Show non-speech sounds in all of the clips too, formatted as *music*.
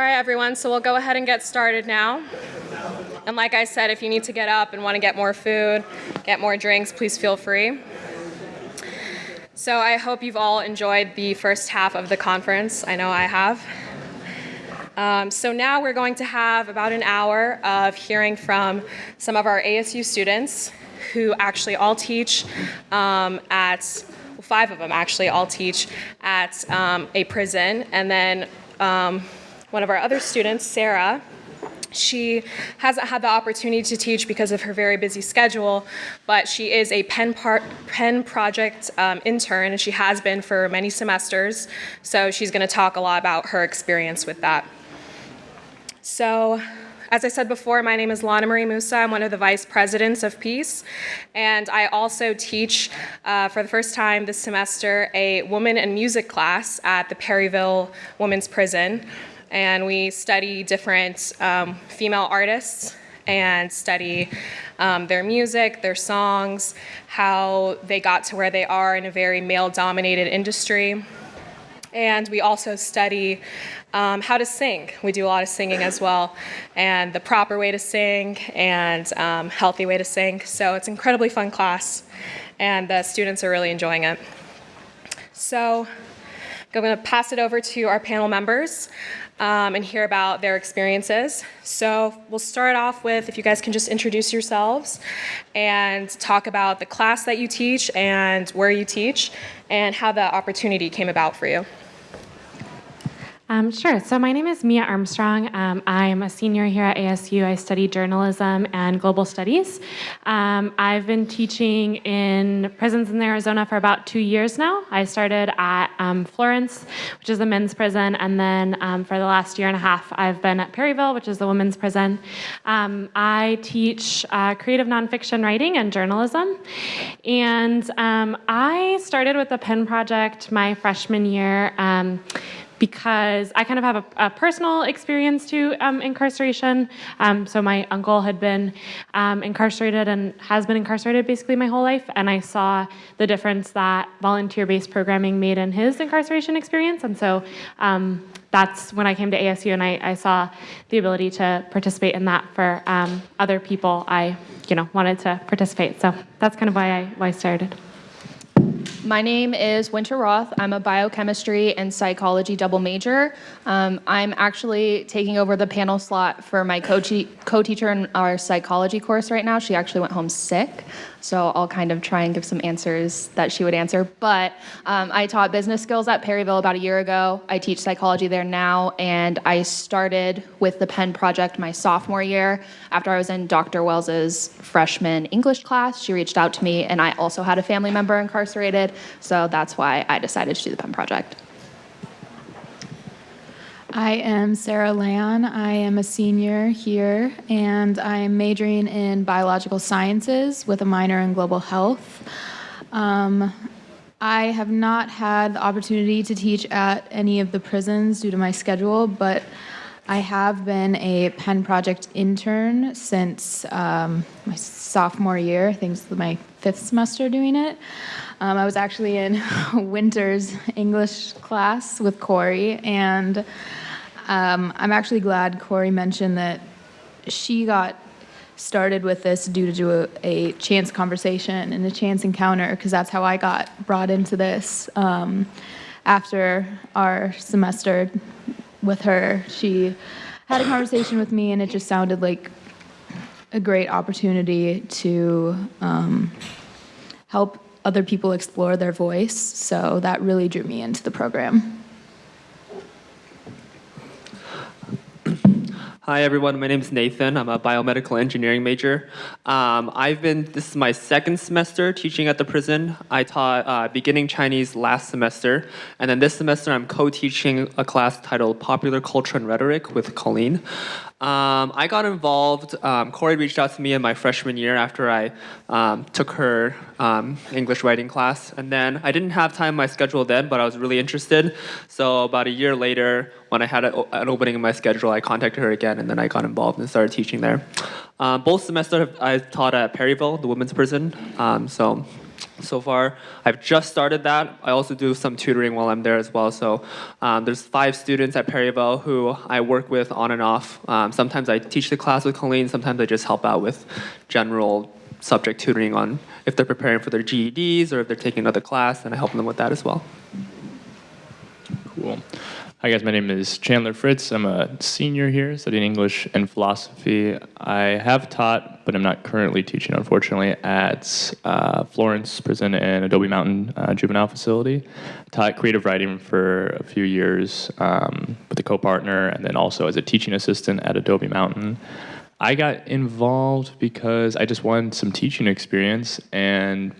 right, everyone, so we'll go ahead and get started now. And like I said, if you need to get up and want to get more food, get more drinks, please feel free. So I hope you've all enjoyed the first half of the conference. I know I have. Um, so now we're going to have about an hour of hearing from some of our ASU students who actually all teach um, at, well, five of them actually all teach at um, a prison. And then um, one of our other students, Sarah, she hasn't had the opportunity to teach because of her very busy schedule, but she is a Pen, par- Pen Project um, intern, and she has been for many semesters. So she's going to talk a lot about her experience with that. So, as I said before, my name is Lana Marie Musa. I'm one of the vice presidents of Peace, and I also teach uh, for the first time this semester a woman and music class at the Perryville Women's Prison and we study different um, female artists and study um, their music, their songs, how they got to where they are in a very male dominated industry. And we also study um, how to sing. We do a lot of singing as well, and the proper way to sing and um, healthy way to sing. So it's an incredibly fun class, and the students are really enjoying it. So I'm going to pass it over to our panel members um, and hear about their experiences. So we'll start off with if you guys can just introduce yourselves and talk about the class that you teach and where you teach and how the opportunity came about for you. Um, sure. So my name is Mia Armstrong. Um, I'm a senior here at ASU. I study journalism and global studies. Um, I've been teaching in prisons in Arizona for about two years now. I started at um, Florence, which is a men's prison, and then um, for the last year and a half, I've been at Perryville, which is the women's prison. Um, I teach uh, creative nonfiction writing and journalism, and I started with the Pen Project my freshman year because I kind of have a, a personal experience to um, incarceration. Um, so my uncle had been um, incarcerated and has been incarcerated basically my whole life, and I saw the difference that volunteer-based programming made in his incarceration experience, and so um, that's when I came to ASU and I, I, saw the ability to participate in that for um, other people. I, you know, wanted to participate. So that's kind of why I why I started. My name is Winter Roth. I'm a biochemistry and psychology double major. Um, I'm actually taking over the panel slot for my co-teacher in our psychology course right now. She actually went home sick. So I'll kind of try and give some answers that she would answer. But um, I taught business skills at Perryville about a year ago. I teach psychology there now, and I started with the Pen Project my sophomore year. After I was in Dr. Wells's freshman English class, she reached out to me, and I also had a family member incarcerated. So that's why I decided to do the Pen Project. I am Sarah Leon. I am a senior here, and I am majoring in biological sciences with a minor in global health. Um, I have not had the opportunity to teach at any of the prisons due to my schedule, but I have been a Pen Project intern since um, my sophomore year. I think it's my fifth semester doing it. Um, I was actually in *laughs* Winter's English class with Corey, and um, I'm actually glad Corey mentioned that she got started with this due to a, a chance conversation and a chance encounter, because that's how I got brought into this. Um, after our semester with her, she had a conversation with me, and it just sounded like a great opportunity to um, help other people explore their voice. So that really drew me into the program. Hi everyone, my name is Nathan. I'm a biomedical engineering major. Um, I've been, this is my second semester teaching at the prison. I taught uh, beginning Chinese last semester, and then this semester I'm co-teaching a class titled Popular Culture and Rhetoric with Colleen. Um, I got involved, um, Corey reached out to me in my freshman year after I um, took her um, English writing class. And then I didn't have time in my schedule then, but I was really interested. So about a year later, when I had a, an opening in my schedule, I contacted her again and then I got involved and started teaching there. Um, both semesters I taught at Perryville, the women's prison. Um, so so far. I've just started that. I also do some tutoring while I'm there as well. So um, there's five students at Perryville who I work with on and off. Um, sometimes I teach the class with Colleen. Sometimes I just help out with general subject tutoring on if they're preparing for their GEDs or if they're taking another class, and I help them with that as well. Cool. Hi guys, my name is Chandler Fritz. I'm a senior here studying English and philosophy. I have taught, but I'm not currently teaching, unfortunately, at uh, Florence Prison and Adobe Mountain uh, Juvenile Facility. Taught creative writing for a few years um, with a co-partner, and then also as a teaching assistant at Adobe Mountain. I got involved because I just wanted some teaching experience and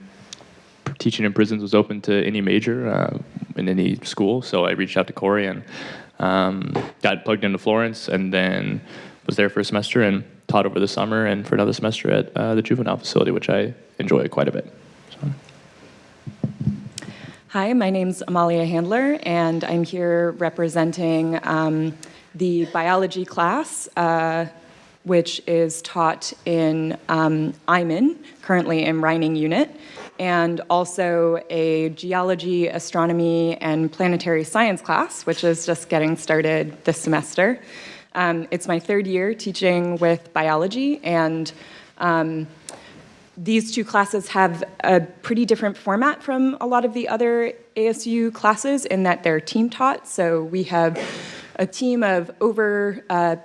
teaching in prisons was open to any major uh, in any school. So I reached out to Corey and um, got plugged into Florence, and then was there for a semester and taught over the summer and for another semester at uh, the juvenile facility, which I enjoy quite a bit. So. Hi, my name's Amalia Handler, and I'm here representing um, the biology class, uh, which is taught in um, Eyman, currently in Rynning Unit, and also a geology, astronomy, and planetary science class, which is just getting started this semester. Um, it's my third year teaching with biology, and um, these two classes have a pretty different format from a lot of the other ASU classes in that they're team taught. So we have a team of over uh,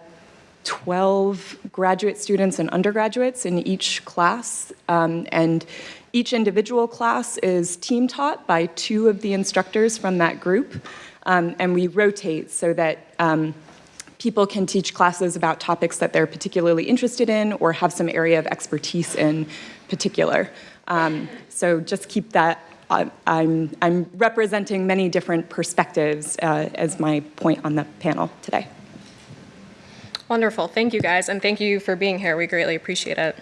12 graduate students and undergraduates in each class. Um, and each individual class is team taught by two of the instructors from that group. Um, and we rotate so that um, people can teach classes about topics that they're particularly interested in or have some area of expertise in particular. Um, so just keep that, uh, I'm, I'm representing many different perspectives uh, as my point on the panel today. Wonderful. Thank you guys, and thank you for being here. We greatly appreciate it.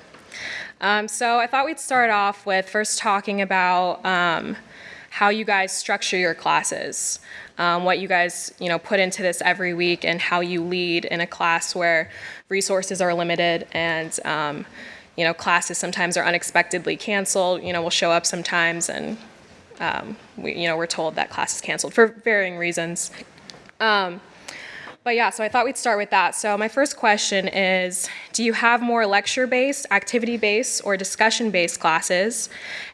Um, so I thought we'd start off with first talking about um, how you guys structure your classes, um, what you guys you know put into this every week, and how you lead in a class where resources are limited and um, you know classes sometimes are unexpectedly canceled. You know, we'll show up sometimes, and um, we you know we're told that class is canceled for varying reasons. But yeah, so I thought we'd start with that. So my first question is, do you have more lecture-based, activity-based, or discussion-based classes?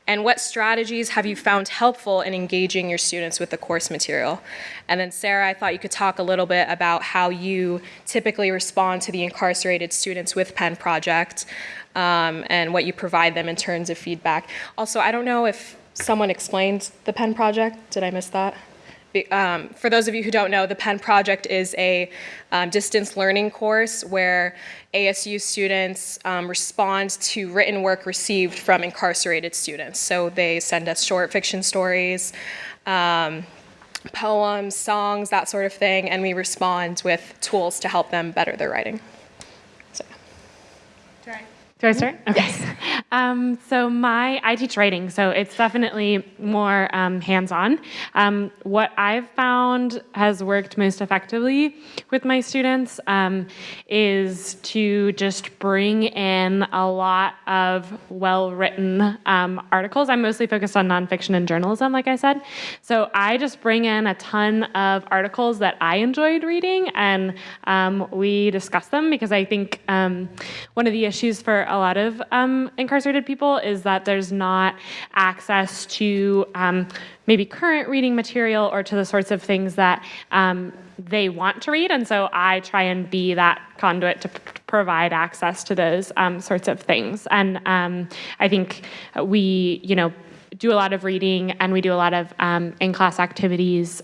And what strategies have you found helpful in engaging your students with the course material? And then Sarah, I thought you could talk a little bit about how you typically respond to the incarcerated students with Pen Project um, and what you provide them in terms of feedback. Also, I don't know if someone explained the Pen Project. Did I miss that? Um, for those of you who don't know, the Pen Project is a um, distance learning course where ASU students um, respond to written work received from incarcerated students. So they send us short fiction stories, um, poems, songs, that sort of thing, and we respond with tools to help them better their writing. Do I start? Okay. Yes. Um, so my, I teach writing, so it's definitely more um, hands-on. Um, what I've found has worked most effectively with my students um, is to just bring in a lot of well-written um, articles. I'm mostly focused on nonfiction and journalism, like I said. So I just bring in a ton of articles that I enjoyed reading, and um, we discuss them because I think one of the issues for a lot of um, incarcerated people is that there's not access to um, maybe current reading material or to the sorts of things that um, they want to read. And so I try and be that conduit to provide access to those um, sorts of things. And um, I think we, you know, do a lot of reading and we do a lot of um, in-class activities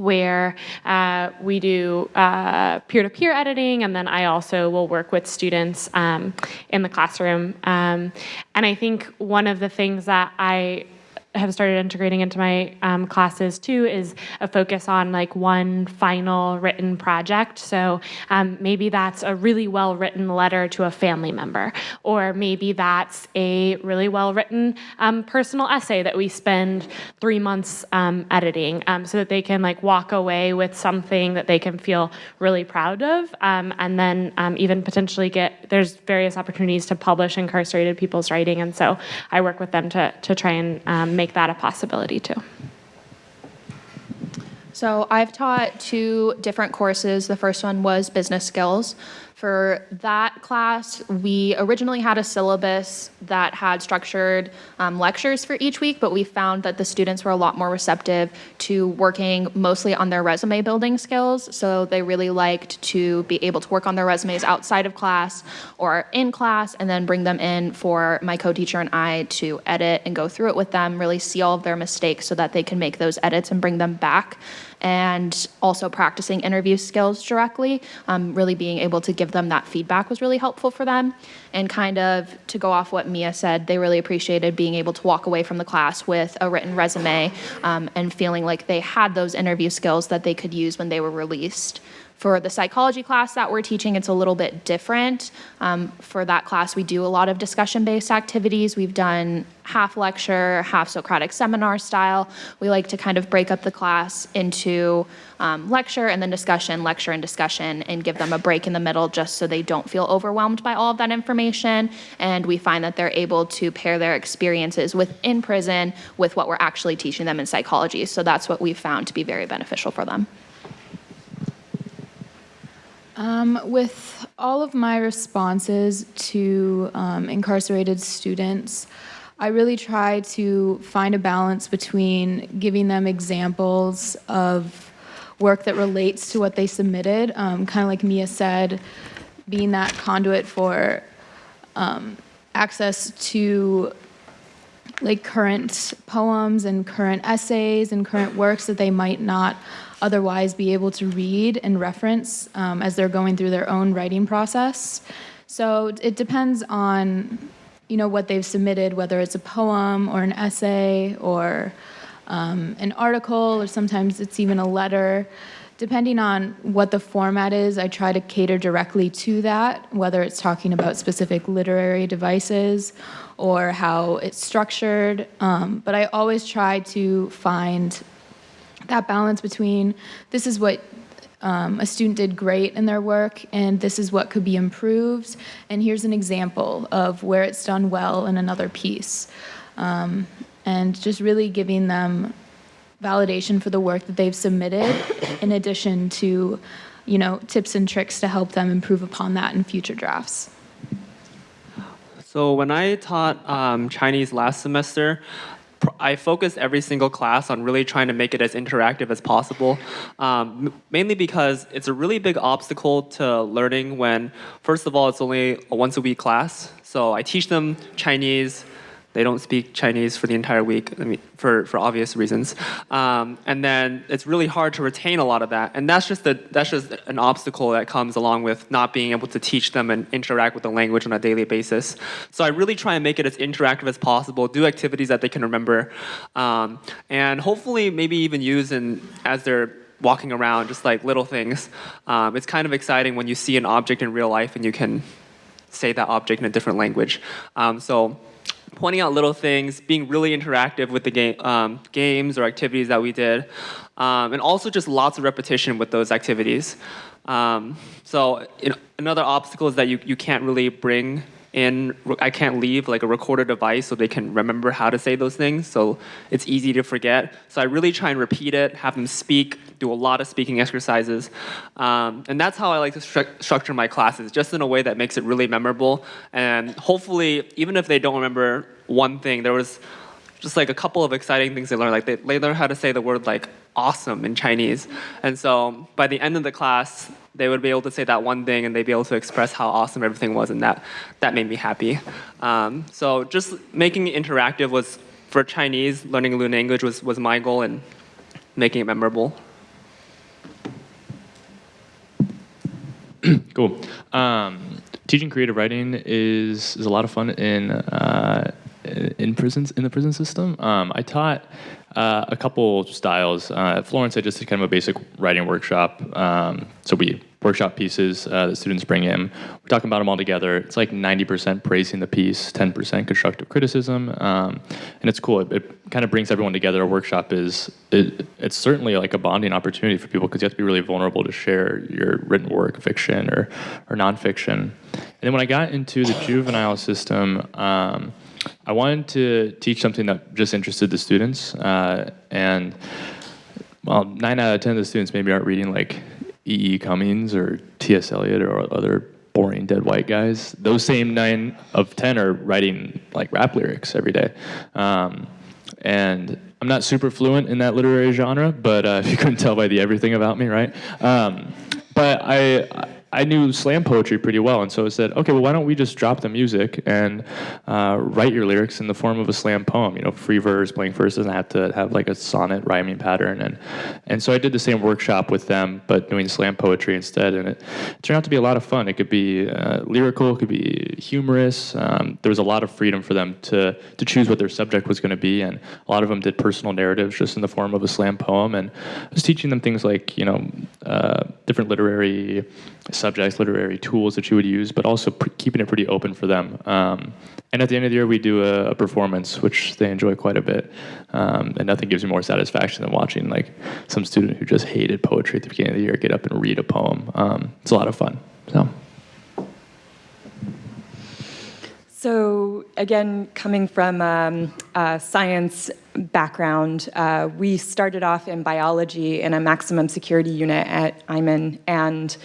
where uh, we do uh, peer-to-peer editing, and then I also will work with students um, in the classroom. Um, and I think one of the things that I have started integrating into my um, classes too is a focus on like one final written project. So um, maybe that's a really well written letter to a family member, or maybe that's a really well written um, personal essay that we spend three months um, editing um, so that they can like walk away with something that they can feel really proud of. Um, and then even potentially get, there's various opportunities to publish incarcerated people's writing. And so I work with them to, to try and make that a possibility too. So I've taught two different courses. The first one was business skills. For that class, we originally had a syllabus that had structured um, lectures for each week, but we found that the students were a lot more receptive to working mostly on their resume building skills. So they really liked to be able to work on their resumes outside of class or in class and then bring them in for my co-teacher and I to edit and go through it with them, really see all of their mistakes so that they can make those edits and bring them back and also practicing interview skills directly, um, really being able to give them that feedback was really helpful for them. And kind of to go off what Mia said, they really appreciated being able to walk away from the class with a written resume um, and feeling like they had those interview skills that they could use when they were released. For the psychology class that we're teaching, it's a little bit different. Um, for that class, we do a lot of discussion-based activities. We've done half lecture, half Socratic seminar style. We like to kind of break up the class into um, lecture and then discussion, lecture and discussion, and give them a break in the middle just so they don't feel overwhelmed by all of that information. And we find that they're able to pair their experiences within prison with what we're actually teaching them in psychology. So that's what we've found to be very beneficial for them. Um, with all of my responses to um, incarcerated students, I really try to find a balance between giving them examples of work that relates to what they submitted, um, kind of like Mia said, being that conduit for um, access to like current poems and current essays and current works that they might not otherwise be able to read and reference um, as they're going through their own writing process. So it depends on, you know, what they've submitted, whether it's a poem or an essay or um, an article, or sometimes it's even a letter. Depending on what the format is, I try to cater directly to that, whether it's talking about specific literary devices or how it's structured. Um, but I always try to find that balance between this is what um, a student did great in their work and this is what could be improved and here's an example of where it's done well in another piece. Um, and just really giving them validation for the work that they've submitted in addition to you know tips and tricks to help them improve upon that in future drafts. So when I taught um, Chinese last semester, I focus every single class on really trying to make it as interactive as possible. Um, mainly because it's a really big obstacle to learning when, first of all, it's only a once a week class. So I teach them Chinese. They don't speak Chinese for the entire week, I mean, for, for obvious reasons. Um, and then it's really hard to retain a lot of that. And that's just, that's just an obstacle that comes along with not being able to teach them and interact with the language on a daily basis. So I really try and make it as interactive as possible, do activities that they can remember, um, and hopefully maybe even use in, as they're walking around, just like little things. Um, it's kind of exciting when you see an object in real life and you can say that object in a different language. Um, so pointing out little things, being really interactive with the game, um, games or activities that we did, um, and also just lots of repetition with those activities. Um, so you know, another obstacle is that you, you can't really bring in, I can't leave like a recorder device so they can remember how to say those things. So it's easy to forget. So I really try and repeat it, have them speak, do a lot of speaking exercises. Um, and that's how I like to stru- structure my classes, just in a way that makes it really memorable. And hopefully, even if they don't remember one thing, there was just like a couple of exciting things they learned. Like they, they learned how to say the word like awesome in Chinese. And so by the end of the class, they would be able to say that one thing and they'd be able to express how awesome everything was. And that, that made me happy. Um, so just making it interactive was, for Chinese, learning a new language was, was my goal and making it memorable. Cool. Um, teaching creative writing is is a lot of fun in uh, in prisons in the prison system. Um, I taught uh, a couple styles. Uh, at Florence, I just did kind of a basic writing workshop. Um, so we workshop pieces uh, that students bring in. We're talking about them all together. It's like 90% praising the piece, 10% constructive criticism, um, and it's cool. It, it kind of brings everyone together. A workshop is it, it's certainly like a bonding opportunity for people because you have to be really vulnerable to share your written work, fiction or or nonfiction. And then when I got into the juvenile system. Um, I wanted to teach something that just interested the students, uh, and well, nine out of ten of the students maybe aren't reading like E. E. Cummings or T.S. Eliot or other boring dead white guys. Those same nine of ten are writing like rap lyrics every day, um, and I'm not super fluent in that literary genre, but uh, if *laughs* you couldn't tell by the everything about me, right? Um, but I. I knew slam poetry pretty well, and so I said, okay, well, why don't we just drop the music and uh, write your lyrics in the form of a slam poem? You know, free verse, blank verse doesn't have to have like a sonnet rhyming pattern, and and so I did the same workshop with them, but doing slam poetry instead, and it turned out to be a lot of fun. It could be uh, lyrical, it could be humorous. Um, there was a lot of freedom for them to to choose what their subject was going to be, and a lot of them did personal narratives just in the form of a slam poem, and I was teaching them things like you know uh, different literary subjects, literary tools that you would use, but also keeping it pretty open for them. Um, and at the end of the year, we do a, a performance, which they enjoy quite a bit. Um, and nothing gives me more satisfaction than watching like some student who just hated poetry at the beginning of the year get up and read a poem. Um, it's a lot of fun. So. So again, coming from um, a science background, uh, we started off in biology in a maximum security unit at Eyman, and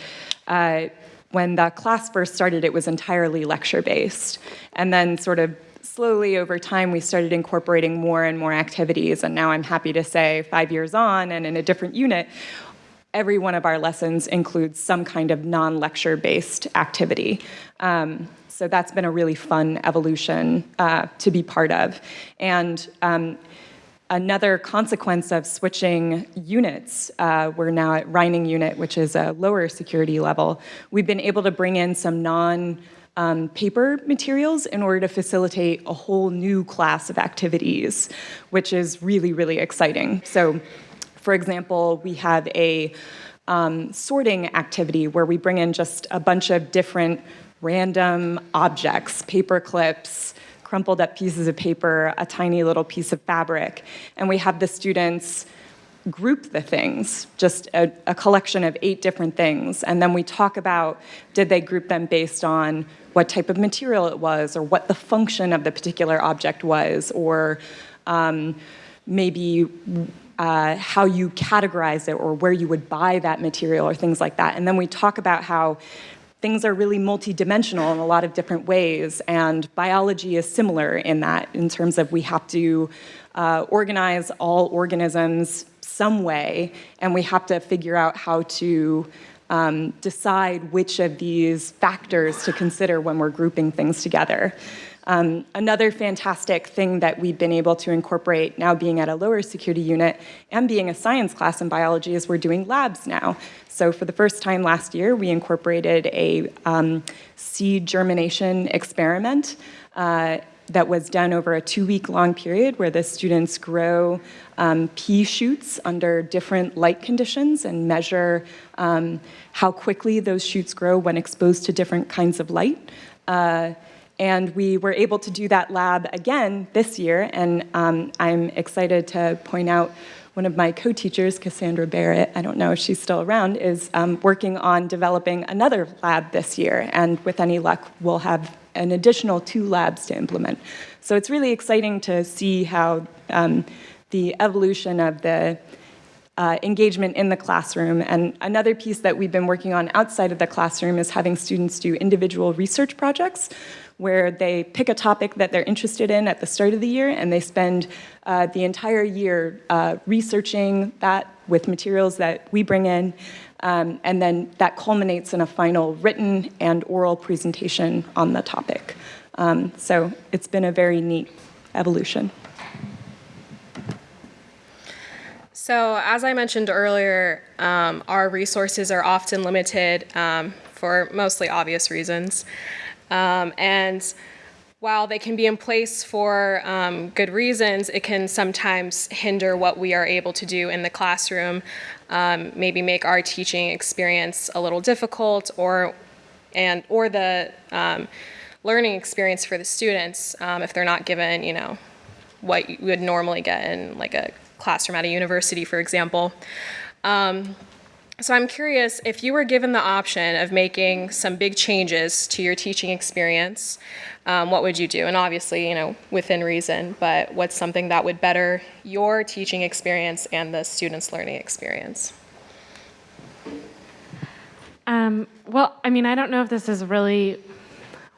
uh, when the class first started, it was entirely lecture-based, and then sort of slowly over time, we started incorporating more and more activities, and now I'm happy to say, five years on and in a different unit, every one of our lessons includes some kind of non-lecture based activity. Um, so that's been a really fun evolution uh, to be part of. And um, another consequence of switching units, uh, we're now at Rynning unit, which is a lower security level, we've been able to bring in some non um, paper materials in order to facilitate a whole new class of activities, which is really, really exciting. So for example, we have a um, sorting activity where we bring in just a bunch of different random objects, paper clips, crumpled up pieces of paper, a tiny little piece of fabric, and we have the students group the things, just a, a, collection of eight different things, and then we talk about did they group them based on what type of material it was, or what the function of the particular object was, or um, maybe uh, how you categorize it or where you would buy that material or things like that. And then we talk about how things are really multidimensional in a lot of different ways, and biology is similar in that, in terms of we have to uh, organize all organisms some way, and we have to figure out how to um, decide which of these factors to consider when we're grouping things together. Um, another fantastic thing that we've been able to incorporate now being at a lower security unit and being a science class in biology is we're doing labs now. So for the first time last year, we incorporated a um, seed germination experiment uh, that was done over a two-week long period where the students grow um, pea shoots under different light conditions and measure um, how quickly those shoots grow when exposed to different kinds of light. Uh, and we were able to do that lab again this year, and um, I'm excited to point out one of my co-teachers, Cassandra Barrett, I don't know if she's still around, is um, working on developing another lab this year, and with any luck, we'll have an additional two labs to implement. So it's really exciting to see how um, the evolution of the uh, engagement in the classroom. And another piece that we've been working on outside of the classroom is having students do individual research projects where they pick a topic that they're interested in at the start of the year and they spend uh, the entire year uh, researching that with materials that we bring in. Um, and then that culminates in a final written and oral presentation on the topic. Um, so it's been a very neat evolution. So as I mentioned earlier, um, our resources are often limited um, for mostly obvious reasons. Um, and while they can be in place for um, good reasons, it can sometimes hinder what we are able to do in the classroom, um, maybe make our teaching experience a little difficult or and or the um, learning experience for the students um, if they're not given, you know, what you would normally get in like a classroom at a university, for example. So I'm curious if you were given the option of making some big changes to your teaching experience, um, what would you do? And obviously, you know, within reason, but what's something that would better your teaching experience and the students' learning experience? Um, well, I mean, I don't know if this is really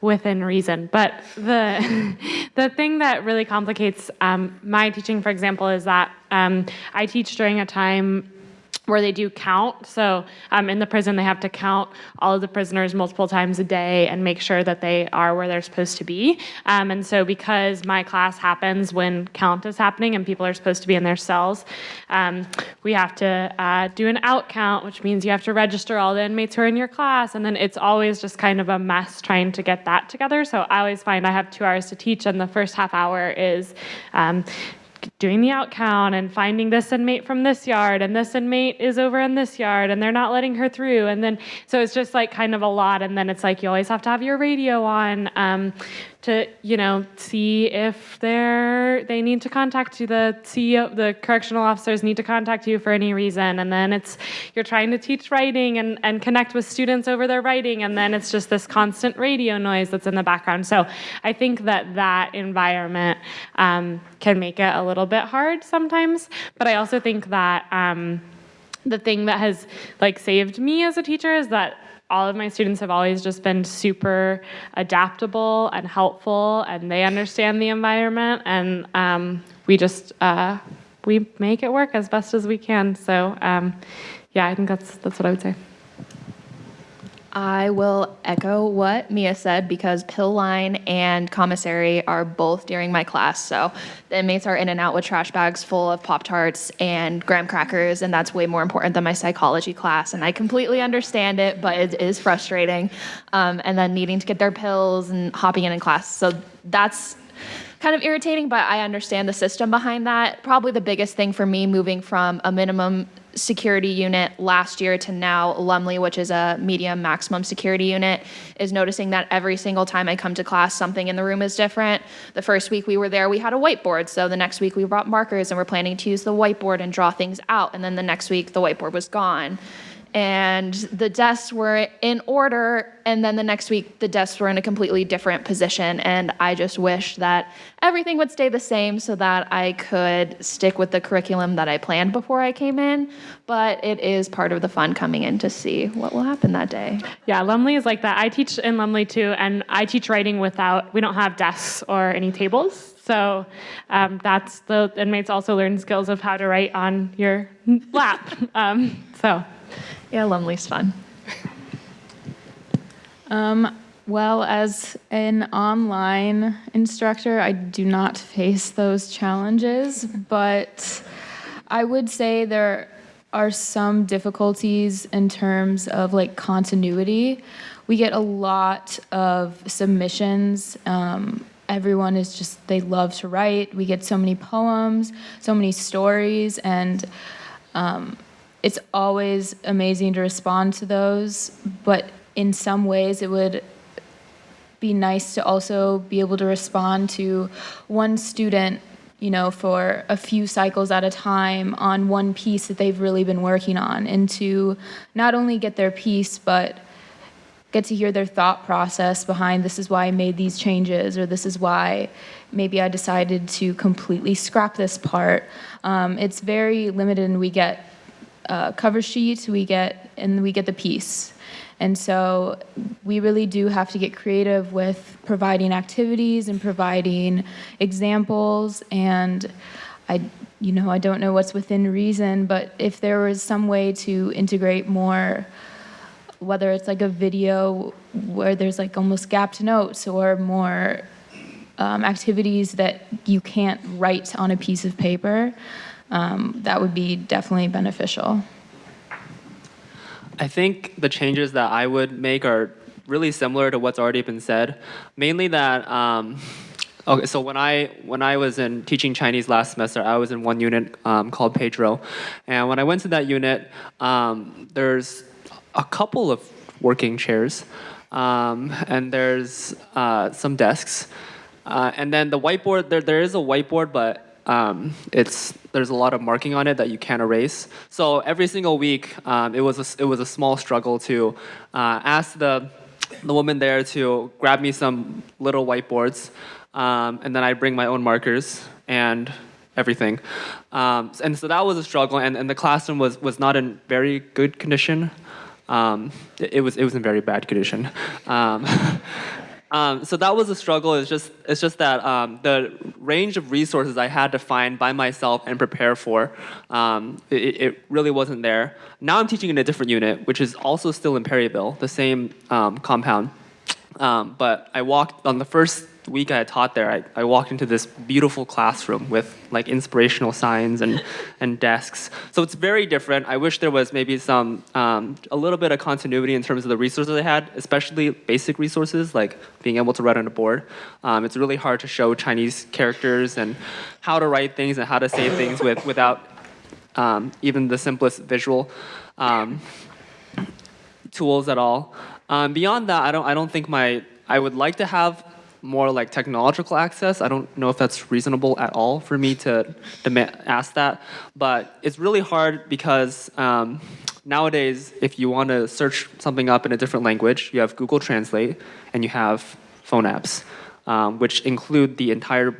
within reason, but the *laughs* the thing that really complicates um, my teaching, for example, is that um, I teach during a time where they do count. So um, in the prison, they have to count all of the prisoners multiple times a day and make sure that they are where they're supposed to be. Um, and so because my class happens when count is happening and people are supposed to be in their cells, um, we have to uh, do an out count, which means you have to register all the inmates who are in your class. And then it's always just kind of a mess trying to get that together. So I always find I have two hours to teach, and the first half hour is um, doing the out count and finding this inmate from this yard and this inmate is over in this yard and they're not letting her through. And then so it's just like kind of a lot. And then it's like you always have to have your radio on. Um, to you know see if they're they need to contact you. The CEO the correctional officers need to contact you for any reason. And then it's you're trying to teach writing and, and connect with students over their writing. And then it's just this constant radio noise that's in the background. So I think that that environment um, can make it a little bit hard sometimes. But I also think that um, the thing that has like saved me as a teacher is that all of my students have always just been super adaptable and helpful and they understand the environment and um, we just uh, we make it work as best as we can. So um, yeah i think that's that's what i would say I will echo what Mia said because pill line and commissary are both during my class. So the inmates are in and out with trash bags full of Pop Tarts and graham crackers, and that's way more important than my psychology class. And I completely understand it, but it is frustrating. Um, and then needing to get their pills and hopping in in class. So that's kind of irritating, but I understand the system behind that. Probably the biggest thing for me moving from a minimum security unit last year to now Lumley, which is a medium maximum security unit, is noticing that every single time I come to class, something in the room is different. The first week we were there, we had a whiteboard. So the next week we brought markers and we're planning to use the whiteboard and draw things out. And then the next week the whiteboard was gone and the desks were in order and then the next week the desks were in a completely different position and i just wish that everything would stay the same so that i could stick with the curriculum that i planned before i came in but it is part of the fun coming in to see what will happen that day. Yeah lumley is like that. I teach in lumley too and i teach writing without we don't have desks or any tables so um, that's the inmates also learn skills of how to write on your lap *laughs* um, so yeah lumley's fun Um, well, as an online instructor, I do not face those challenges, but I would say there are some difficulties in terms of like continuity. We get a lot of submissions. Um, everyone is just, they love to write. We get so many poems, so many stories, and um, it's always amazing to respond to those, but in some ways it would be nice to also be able to respond to one student, you know, for a few cycles at a time on one piece that they've really been working on, and to not only get their piece, but get to hear their thought process behind this is why I made these changes, or this is why maybe I decided to completely scrap this part. Um, it's very limited, and we get uh, cover sheet, we get, and we get the piece. And so we really do have to get creative with providing activities and providing examples. And I, you know, I don't know what's within reason, but if there was some way to integrate more, whether it's like a video where there's like almost gapped notes or more um, activities that you can't write on a piece of paper, um, that would be definitely beneficial. I think the changes that I would make are really similar to what's already been said. Mainly that. Um, *laughs* okay, so when I when I was in teaching Chinese last semester, I was in one unit um, called Pedro, and when I went to that unit, um, there's a couple of working chairs, um, and there's uh, some desks, uh, and then the whiteboard. There there is a whiteboard, but um, it's there's a lot of marking on it that you can't erase. So every single week, um, it was a, it was a small struggle to uh, ask the the woman there to grab me some little whiteboards, um, and then I bring my own markers and everything. Um, and so that was a struggle, and, and the classroom was was not in very good condition. Um, it, it was it was in very bad condition. *laughs* Um, so that was a struggle. It's just it's just that um, the range of resources I had to find by myself and prepare for, um, it, it, really wasn't there. Now I'm teaching in a different unit, which is also still in Perryville, the same um, compound. Um, but I walked on the first week I taught there, I, I walked into this beautiful classroom with like inspirational signs and, *laughs* and desks. So it's very different. I wish there was maybe some, um, a little bit of continuity in terms of the resources I had, especially basic resources like being able to write on a board. Um, it's really hard to show Chinese characters and how to write things and how to say things with, without um, even the simplest visual um, tools at all. Um, beyond that, I don't, I don't think my, I would like to have more like technological access. I don't know if that's reasonable at all for me to, to ask that, but it's really hard because um, nowadays, if you want to search something up in a different language, you have Google Translate and you have phone apps, um, which include the entire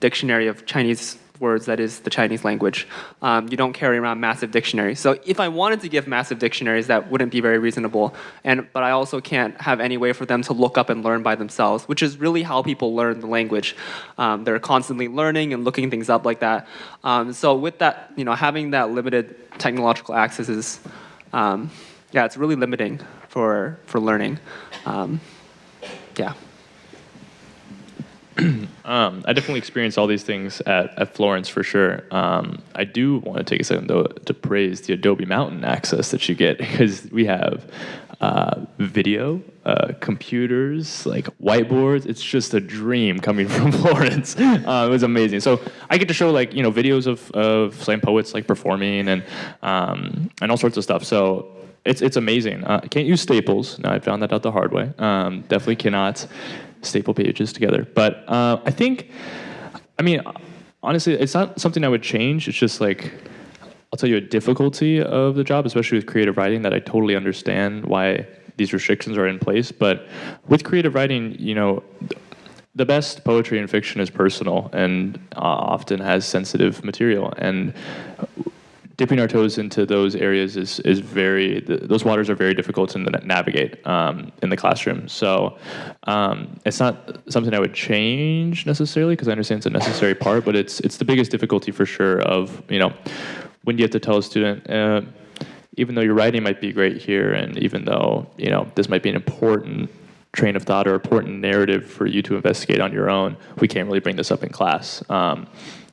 dictionary of Chinese words that is the Chinese language. Um, you don't carry around massive dictionaries. So if I wanted to give massive dictionaries, that wouldn't be very reasonable. And but I also can't have any way for them to look up and learn by themselves, which is really how people learn the language. Um, they're constantly learning and looking things up like that. Um, so with that, you know, having that limited technological access is, um, yeah, it's really limiting for for learning. Um, yeah. *clears throat* um, I definitely experienced all these things at, at Florence for sure. Um, I do want to take a second though to praise the Adobe Mountain access that you get *laughs* because we have uh, video, uh, computers, like whiteboards. It's just a dream coming *laughs* from Florence. Uh, it was amazing. So I get to show like you know videos of, of slam poets like performing and um, and all sorts of stuff. So it's it's amazing. Uh, can't use staples. No, I found that out the hard way. Um, definitely cannot staple pages together. But uh, I think, I mean, honestly, it's not something I would change. It's just like, I'll tell you a difficulty of the job, especially with creative writing, that I totally understand why these restrictions are in place. But with creative writing, you know, the best poetry and fiction is personal and uh, often has sensitive material. And dipping our toes into those areas is is very those waters are very difficult to navigate um, in the classroom. So um, it's not something I would change necessarily because I understand it's a necessary part, but it's it's the biggest difficulty for sure. Of you know when you have to tell a student. Uh, even though your writing might be great here, and even though you know this might be an important train of thought or important narrative for you to investigate on your own, we can't really bring this up in class. Um,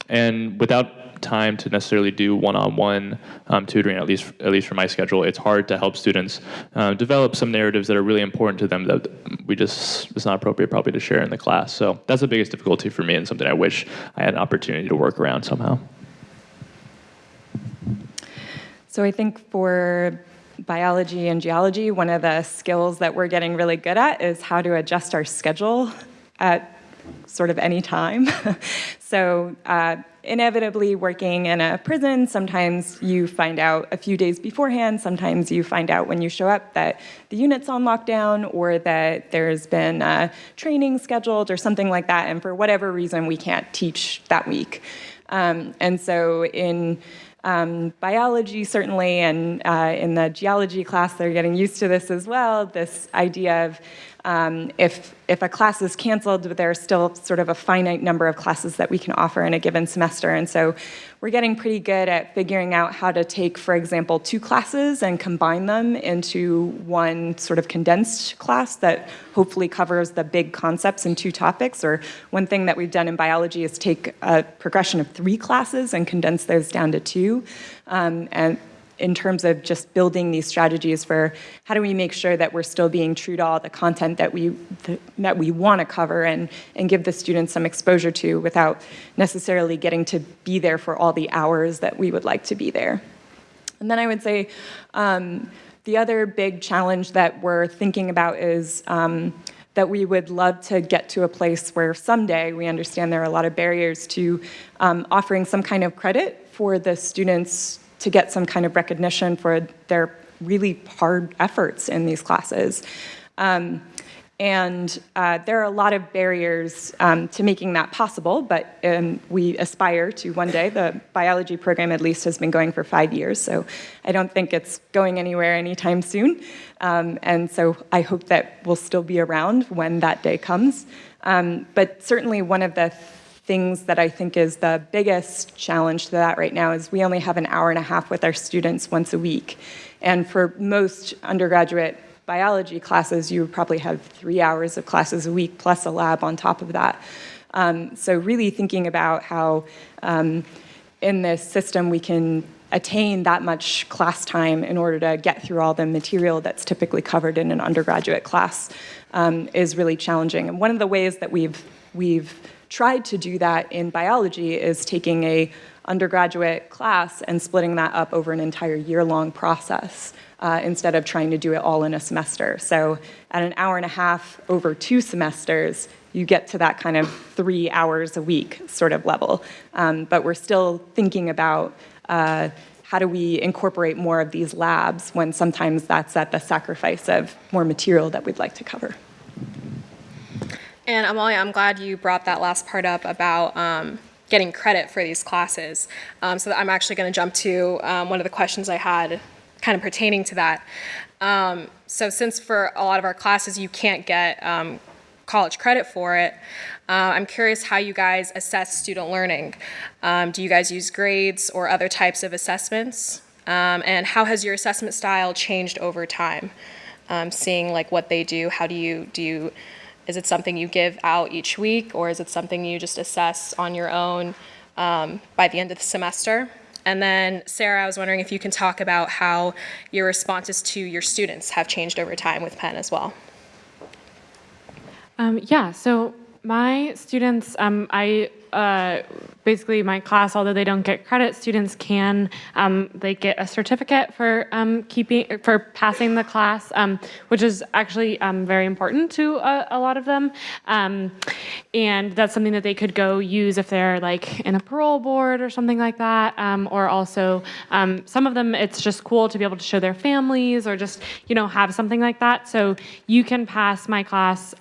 and without time to necessarily do one-on-one um, tutoring, at least at least for my schedule. It's hard to help students uh, develop some narratives that are really important to them that we just it's not appropriate probably to share in the class. So that's the biggest difficulty for me and something I wish I had an opportunity to work around somehow. So I think for biology and geology, one of the skills that we're getting really good at is how to adjust our schedule at sort of any time. *laughs* so uh, inevitably working in a prison, sometimes you find out a few days beforehand, sometimes you find out when you show up that the unit's on lockdown or that there's been a training scheduled or something like that, and for whatever reason we can't teach that week. Um, and so in um, biology certainly, and uh, in the geology class they're getting used to this as well, this idea of um, if, if a class is canceled, there's still sort of a finite number of classes that we can offer in a given semester. And so we're getting pretty good at figuring out how to take, for example, two classes and combine them into one sort of condensed class that hopefully covers the big concepts in two topics. Or one thing that we've done in biology is take a progression of three classes and condense those down to two. Um, and in terms of just building these strategies for how do we make sure that we're still being true to all the content that we that we want to cover and and give the students some exposure to without necessarily getting to be there for all the hours that we would like to be there. And then I would say um, the other big challenge that we're thinking about is um, that we would love to get to a place where someday we understand there are a lot of barriers to um, offering some kind of credit for the students to get some kind of recognition for their really hard efforts in these classes. Um, and uh, there are a lot of barriers um, to making that possible, but um, we aspire to one day. The biology program, at least, has been going for five years, so I don't think it's going anywhere anytime soon. Um, and so I hope that we'll still be around when that day comes. Um, but certainly, one of the things that I think is the biggest challenge to that right now is we only have an hour and a half with our students once a week. And for most undergraduate biology classes, you probably have three hours of classes a week plus a lab on top of that. Um, so really thinking about how um, in this system we can attain that much class time in order to get through all the material that's typically covered in an undergraduate class um, is really challenging. And one of the ways that we've, we've tried to do that in biology is taking a undergraduate class and splitting that up over an entire year-long process uh, instead of trying to do it all in a semester. So at an hour and a half over two semesters, you get to that kind of three hours a week sort of level. Um, but we're still thinking about uh, how do we incorporate more of these labs when sometimes that's at the sacrifice of more material that we'd like to cover. And Amalia, I'm glad you brought that last part up about um, getting credit for these classes. Um, so I'm actually going to jump to um, one of the questions I had kind of pertaining to that. Um, so since for a lot of our classes you can't get um, college credit for it, uh, I'm curious how you guys assess student learning. Um, do you guys use grades or other types of assessments? Um, and how has your assessment style changed over time? Seeing like what they do, how do you, do you, is it something you give out each week or is it something you just assess on your own um, by the end of the semester? And then, Sarah, I was wondering if you can talk about how your responses to your students have changed over time with Pen as well. Um, yeah, so my students, um, I uh, basically my class, although they don't get credit, students can um, they get a certificate for um, keeping for passing the class, um, which is actually um, very important to a, a lot of them, um, and that's something that they could go use if they're like in a parole board or something like that, um, or also some of them it's just cool to be able to show their families or just you know have something like that. So you can pass my class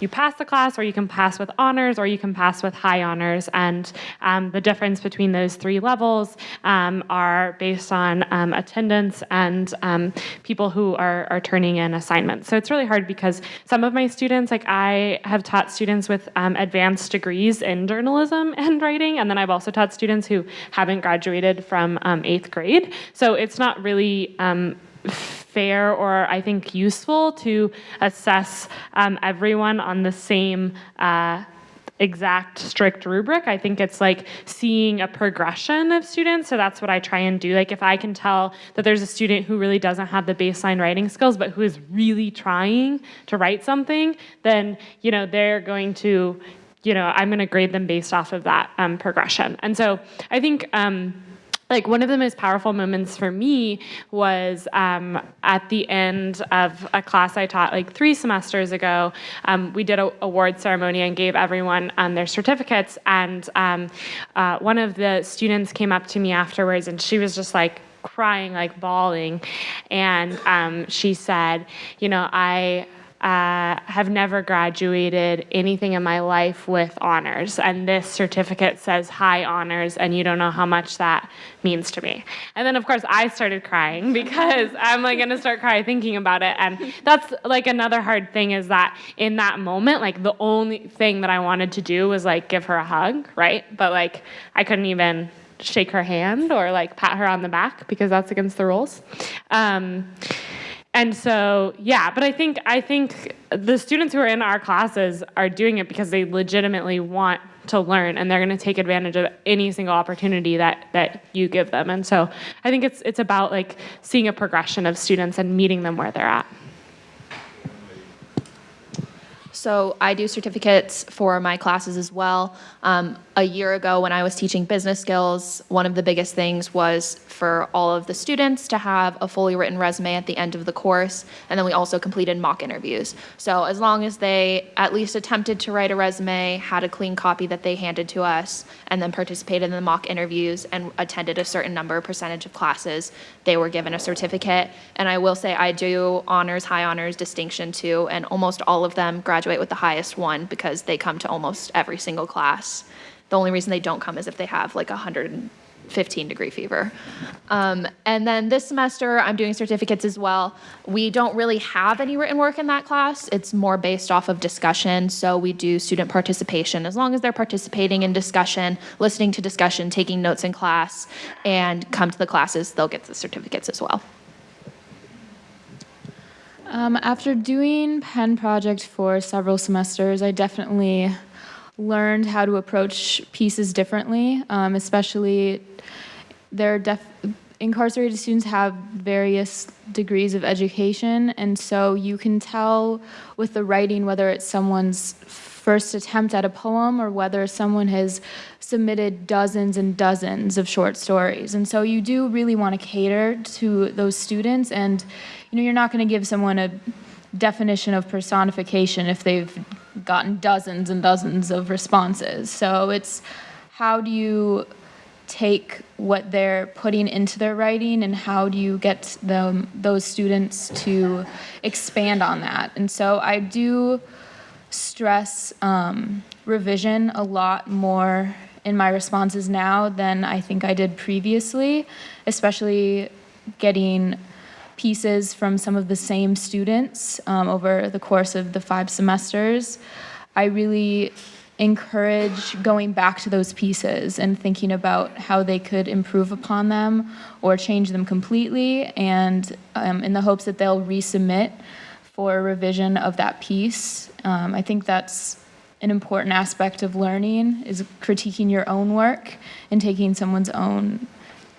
you pass the class or you can pass with honors or you can pass with high honors. And um, the difference between those three levels um, are based on um, attendance and um, people who are, are turning in assignments. So it's really hard because some of my students, like I have taught students with um, advanced degrees in journalism *laughs* and writing, and then I've also taught students who haven't graduated from um, eighth grade. So it's not really fair or I think useful to assess um, everyone on the same uh, exact strict rubric. I think it's like seeing a progression of students. So that's what I try and do. Like if I can tell that there's a student who really doesn't have the baseline writing skills, but who is really trying to write something, then you know they're going to, you know, I'm going to grade them based off of that um, progression. And so I think. Um, like one of the most powerful moments for me was um, at the end of a class I taught like three semesters ago. Um, we did a award ceremony and gave everyone um, their certificates. And um, uh, one of the students came up to me afterwards, and she was just like crying, like bawling, and um, she said, "You know, I." uh, have never graduated anything in my life with honors, and this certificate says high honors, and you don't know how much that means to me. And then, of course, I started crying because *laughs* I'm like gonna start crying thinking about it, and that's like another hard thing is that in that moment, like the only thing that I wanted to do was like give her a hug, right? But like I couldn't even shake her hand or like pat her on the back because that's against the rules. Um, and so yeah but i think i think the students who are in our classes are doing it because they legitimately want to learn and they're going to take advantage of any single opportunity that that you give them and so i think it's it's about like seeing a progression of students and meeting them where they're at So I do certificates for my classes as well. Um, a year ago, when I was teaching business skills, one of the biggest things was for all of the students to have a fully written resume at the end of the course, and then we also completed mock interviews. So as long as they at least attempted to write a resume, had a clean copy that they handed to us, and then participated in the mock interviews and attended a certain number percentage of classes, they were given a certificate. And I will say I do honors, high honors, distinction too, and almost all of them graduate with the highest one because they come to almost every single class. The only reason they don't come is if they have like a 115 degree fever. Um, and then this semester, I'm doing certificates as well. We don't really have any written work in that class. It's more based off of discussion. So we do student participation. As long as they're participating in discussion, listening to discussion, taking notes in class, and come to the classes, they'll get the certificates as well. Um, after doing pen project for several semesters, I definitely learned how to approach pieces differently, um, especially they're def- incarcerated students have various degrees of education, and so you can tell with the writing whether it's someone's first attempt at a poem or whether someone has submitted dozens and dozens of short stories. And so you do really want to cater to those students and you know you're not going to give someone a definition of personification if they've gotten dozens and dozens of responses. So it's how do you take what they're putting into their writing and how do you get them those students to expand on that and so i do stress um, revision a lot more in my responses now than i think i did previously especially getting pieces from some of the same students um, over the course of the five semesters i really encourage going back to those pieces and thinking about how they could improve upon them or change them completely, and um, in the hopes that they'll resubmit for a revision of that piece. Um, I think that's an important aspect of learning is critiquing your own work and taking someone's own,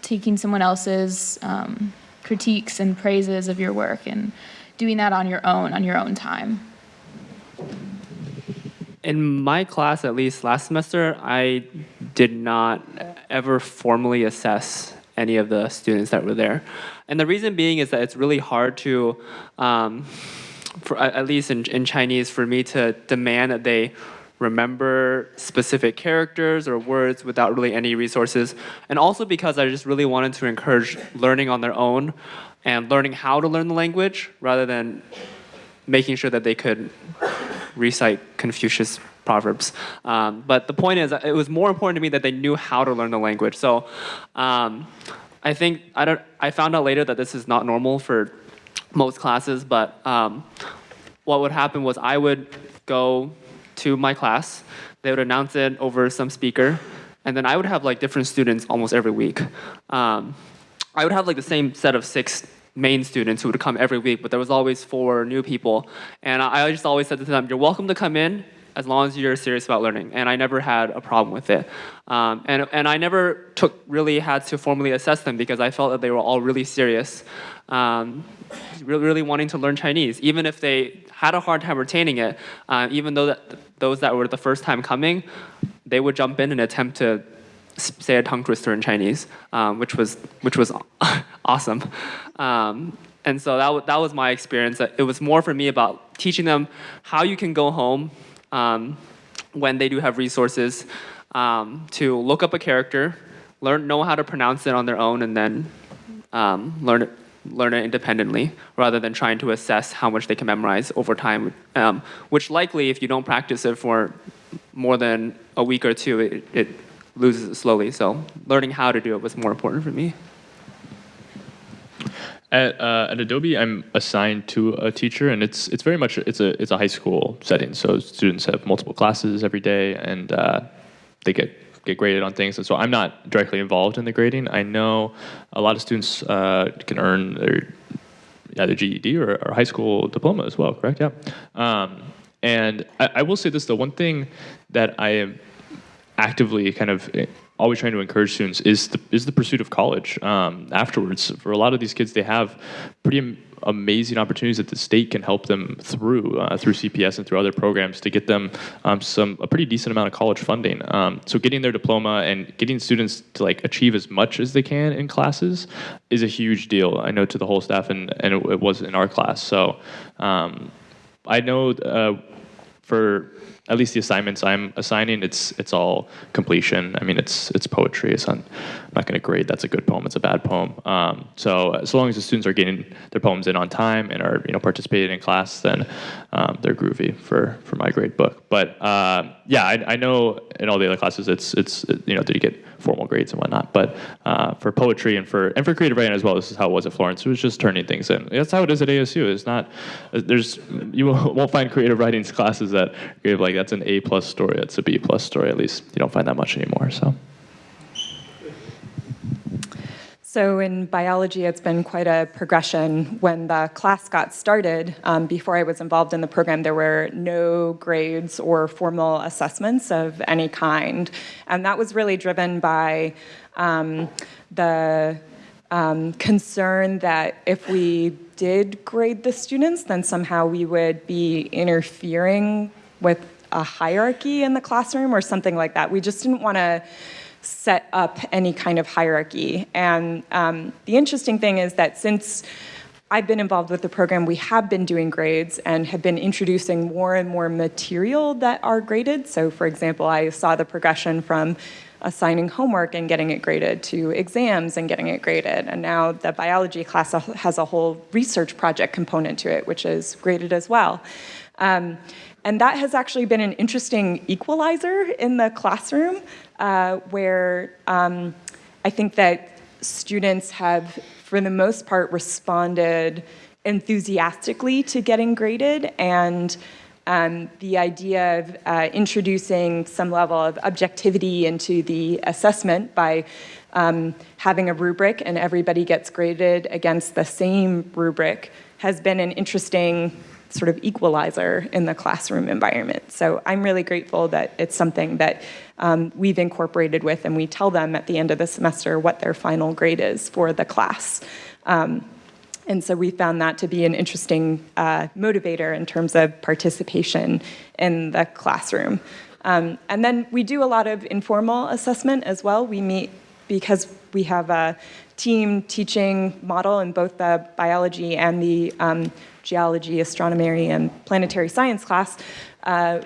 taking someone else's um, critiques and praises of your work and doing that on your own, on your own time in my class, at least last semester, I did not ever formally assess any of the students that were there. And the reason being is that it's really hard to, um, for, at least in, in Chinese, for me to demand that they remember specific characters or words without really any resources. And also because I just really wanted to encourage learning on their own and learning how to learn the language rather than making sure that they could recite Confucius proverbs. Um, but the point is, it was more important to me that they knew how to learn the language. So um, I think I don't. I found out later that this is not normal for most classes. But um, what would happen was I would go to my class. They would announce it over some speaker, and then I would have like different students almost every week. Um, I would have like the same set of six main students who would come every week, but there was always four new people. And I just always said to them, you're welcome to come in as long as you're serious about learning. And I never had a problem with it. Um, and, and I never took really had to formally assess them because I felt that they were all really serious, um, really, really wanting to learn Chinese. Even if they had a hard time retaining it, uh, even though that, those that were the first time coming, they would jump in and attempt to say a tongue twister in Chinese, um, which was which was *laughs* awesome. Um, and so that, that was my experience. It was more for me about teaching them how you can go home um, when they do have resources um, to look up a character, learn know how to pronounce it on their own, and then um, learn it learn it independently rather than trying to assess how much they can memorize over time, um, which likely if you don't practice it for more than a week or two, it, it loses it slowly. So learning how to do it was more important for me. At, uh, at Adobe, I'm assigned to a teacher, and it's it's very much it's a it's a high school setting. So students have multiple classes every day, and uh, they get get graded on things. And so I'm not directly involved in the grading. I know a lot of students uh, can earn their either GED or, or, high school diploma as well. Correct? Yeah. Um, and I, I will say this: the one thing that I am actively kind of eh, always trying to encourage students is the is the pursuit of college um, afterwards. For a lot of these kids, they have pretty am- amazing opportunities that the state can help them through uh, through CPS and through other programs to get them um, some a pretty decent amount of college funding. Um, so getting their diploma and getting students to like achieve as much as they can in classes is a huge deal. I know to the whole staff and and it, it was in our class. So um, I know. Uh, for at least the assignments I'm assigning, it's it's all completion. I mean, it's it's poetry. It's on, I'm not going to grade that's a good poem. It's a bad poem. Um, so as long as the students are getting their poems in on time and are you know participating in class, then um, they're groovy for for my grade book. But uh, yeah, I, I know in all the other classes, it's it's you know did you get formal grades and whatnot. But uh, for poetry and for and for creative writing as well, this is how it was at Florence. It was just turning things in. That's how it is at ASU. It's not there's you *laughs* won't find creative writing classes that give like that's an A plus story. That's a B plus story. At least you don't find that much anymore. So. So in biology, it's been quite a progression. When the class got started, um, before I was involved in the program, there were no grades or formal assessments of any kind. And that was really driven by um, the um, concern that if we did grade the students, then somehow we would be interfering with a hierarchy in the classroom or something like that. We just didn't want to set up any kind of hierarchy. And um, the interesting thing is that since I've been involved with the program, we have been doing grades and have been introducing more and more material that are graded. So for example, I saw the progression from assigning homework and getting it graded to exams and getting it graded. And now the biology class has a whole research project component to it, which is graded as well. Um, and that has actually been an interesting equalizer in the classroom uh, where um, I think that students have, for the most part, responded enthusiastically to getting graded and um, the idea of uh, introducing some level of objectivity into the assessment by um, having a rubric and everybody gets graded against the same rubric has been an interesting sort of equalizer in the classroom environment. So I'm really grateful that it's something that um, we've incorporated with and we tell them at the end of the semester what their final grade is for the class. Um, and so we found that to be an interesting uh, motivator in terms of participation in the classroom. Um, and then we do a lot of informal assessment as well. We meet because we have a team teaching model in both the biology and the um, geology, astronomy, and planetary science class, uh,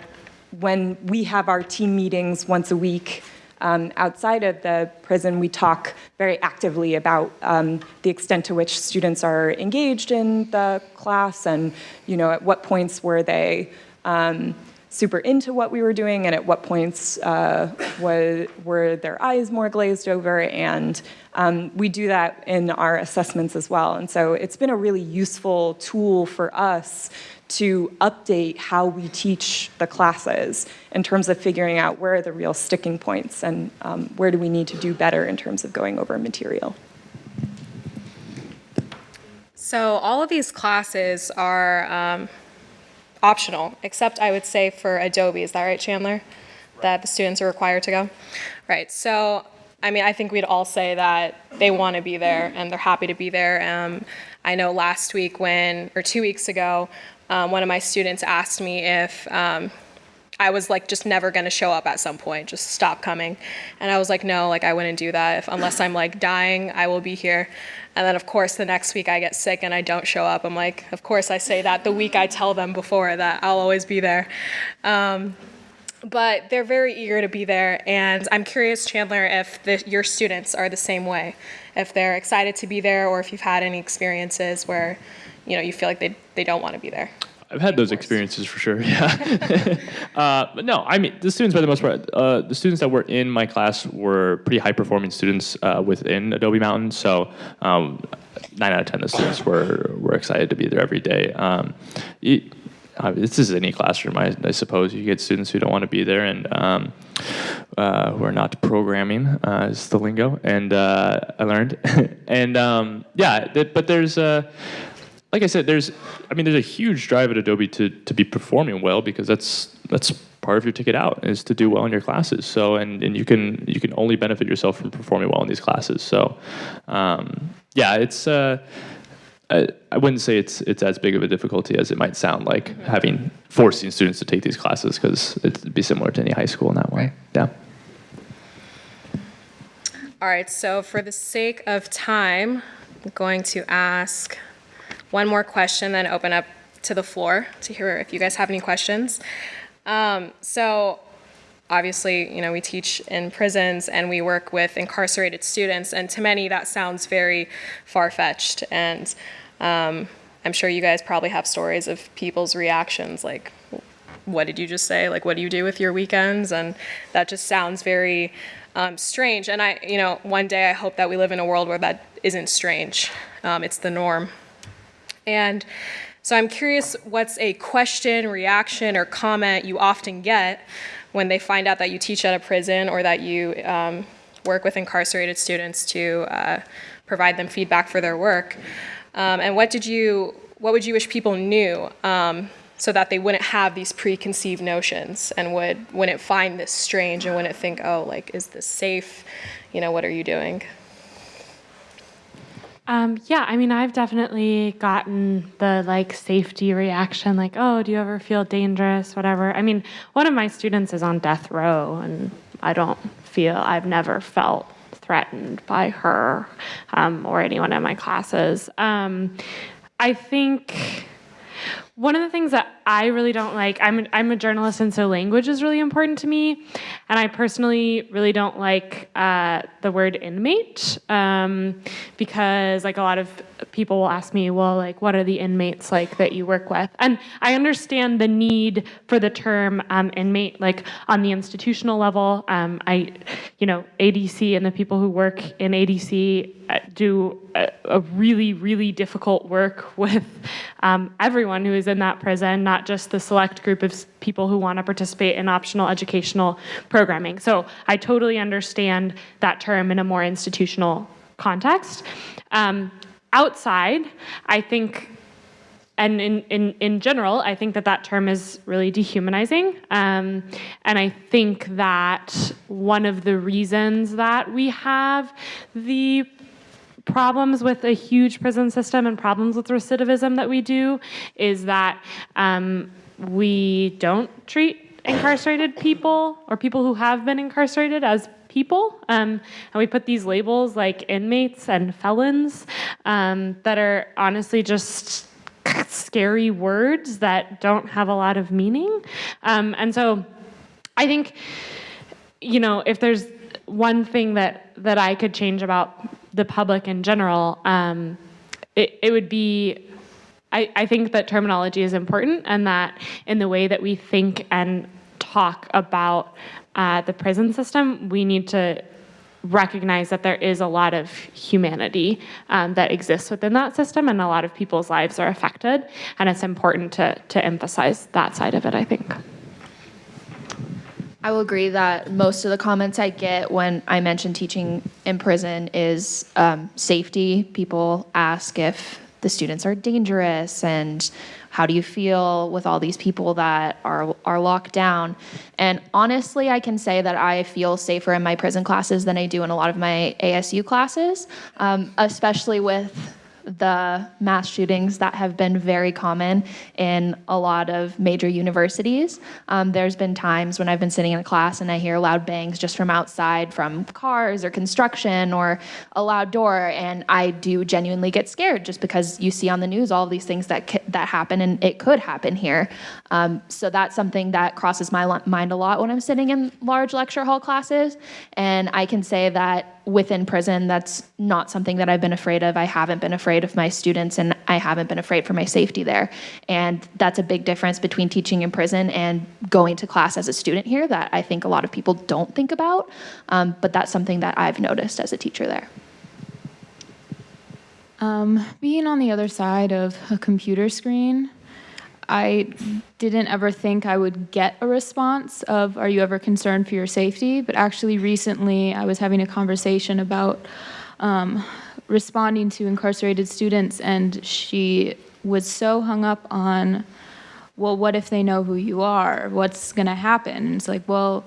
when we have our team meetings once a week um, outside of the prison, we talk very actively about um, the extent to which students are engaged in the class and, you know, at what points were they um, super into what we were doing and at what points uh, was, were their eyes more glazed over. And um, we do that in our assessments as well. And so it's been a really useful tool for us to update how we teach the classes in terms of figuring out where are the real sticking points and um, where do we need to do better in terms of going over material. So all of these classes are um, optional, except I would say for Adobe. Is that right, Chandler? That the students are required to go? Right. So, I mean, I think we'd all say that they want to be there and they're happy to be there. Um, I know last week when, or two weeks ago, um, one of my students asked me if um, I was like just never going to show up at some point, just stop coming. And I was like, no, like I wouldn't do that. If, unless I'm like dying, I will be here. And then, of course, the next week I get sick and I don't show up. I'm like, of course, I say that the week I tell them before that I'll always be there. Um, but they're very eager to be there. And I'm curious, Chandler, if the, your students are the same way, if they're excited to be there, or if you've had any experiences where, you know, you feel like they, they don't want to be there. I've had those experiences for sure. *laughs* Yeah, uh, but no, I mean the students, by the most part, uh, the students that were in my class were pretty high performing students uh, within Adobe Mountain. So um, nine out of ten of the students were were excited to be there every day. Um, it, uh, this is any classroom, I, I, suppose. You get students who don't want to be there and um, uh, who are not programming, uh, is the lingo. And uh, I learned. *laughs* and um, yeah, but there's like I said, there's, I mean, there's a huge drive at Adobe to, to be performing well because that's that's part of your ticket out is to do well in your classes. So, and, and you can you can only benefit yourself from performing well in these classes. So, um, yeah, it's. Uh, I, I wouldn't say it's it's as big of a difficulty as it might sound like having forcing students to take these classes because it'd be similar to any high school in that way. Yeah. All right, so for the sake of time, I'm going to ask one more question, then open up to the floor to hear if you guys have any questions. Um, so, obviously, you know, we teach in prisons and we work with incarcerated students, and to many that sounds very far fetched. And um, I'm sure you guys probably have stories of people's reactions like, what did you just say? Like, what do you do with your weekends? And that just sounds very um, strange. And I, you know, one day I hope that we live in a world where that isn't strange. Um, it's the norm. And so I'm curious what's a question, reaction, or comment you often get when they find out that you teach at a prison or that you um, work with incarcerated students to uh, provide them feedback for their work. Um, and what did you, what would you wish people knew um, so that they wouldn't have these preconceived notions and would wouldn't find this strange and wouldn't think, oh, like, is this safe? You know, what are you doing? Um, yeah, I mean, I've definitely gotten the like safety reaction, like, oh, do you ever feel dangerous, whatever. I mean, one of my students is on death row, and I don't feel, I've never felt threatened by her um, or anyone in my classes. Um, I think one of the things that I really don't like, I'm a, I'm a journalist, and so language is really important to me. And I personally really don't like uh, the word inmate um, because, like, a lot of people will ask me, well, like, what are the inmates like that you work with? And I understand the need for the term um, inmate, like, on the institutional level. Um, I, you know, ADC and the people who work in ADC uh, do a, a really, really difficult work *laughs* with um, everyone who is in that prison, not just the select group of people who want to participate in optional educational programming. So I totally understand that term in a more institutional context. Um, outside, I think and in, in, in general, I think that that term is really dehumanizing. Um, and I think that one of the reasons that we have the problems with a huge prison system and problems with recidivism that we do is that um, we don't treat incarcerated people or people who have been incarcerated as people. Um, and we put these labels like inmates and felons um, that are honestly just scary words that don't have a lot of meaning. Um, and so I think, you know, if there's one thing that, that I could change about the public in general, um, it, it would be I, I think that terminology is important and that in the way that we think and talk about uh, the prison system, we need to recognize that there is a lot of humanity um, that exists within that system and a lot of people's lives are affected and it's important to, to emphasize that side of it i think I will agree that most of the comments I get when I mention teaching in prison is um, safety. People ask if the students are dangerous and how do you feel with all these people that are are locked down? And honestly i can say that i feel safer in my prison classes than i do in a lot of my asu classes um, especially with the mass shootings that have been very common in a lot of major universities. Um, there's been times when I've been sitting in a class and I hear loud bangs just from outside from cars or construction or a loud door, and I do genuinely get scared just because you see on the news all these things that that happen and it could happen here. Um, so that's something that crosses my mind a lot when I'm sitting in large lecture hall classes, and I can say that within prison, that's not something that I've been afraid of. I haven't been afraid of my students and I haven't been afraid for my safety there. And that's a big difference between teaching in prison and going to class as a student here that I think a lot of people don't think about. Um, but that's something that I've noticed as a teacher there. Um, being on the other side of a computer screen, I didn't ever think I would get a response of, Are you ever concerned for your safety? But actually, recently, I was having a conversation about um, responding to incarcerated students, and she was so hung up on well, what if they know who you are? What's going to happen? And it's like, well,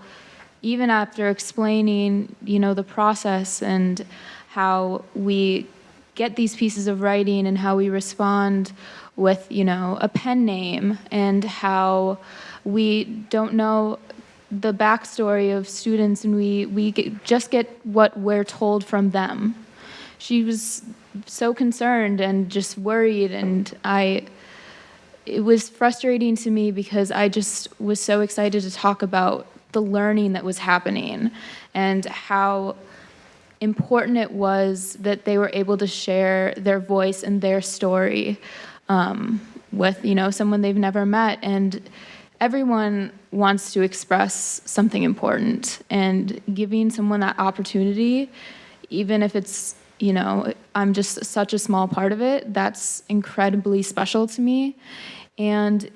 even after explaining, you know, the process and how we get these pieces of writing and how we respond with, you know, a pen name and how we don't know the backstory of students and we, we get, just get what we're told from them. She was so concerned and just worried and I, it was frustrating to me because I just was so excited to talk about the learning that was happening and how important it was that they were able to share their voice and their story um, with you know someone they've never met. And everyone wants to express something important. And giving someone that opportunity even if it's you know i'm just such a small part of it that's incredibly special to me. And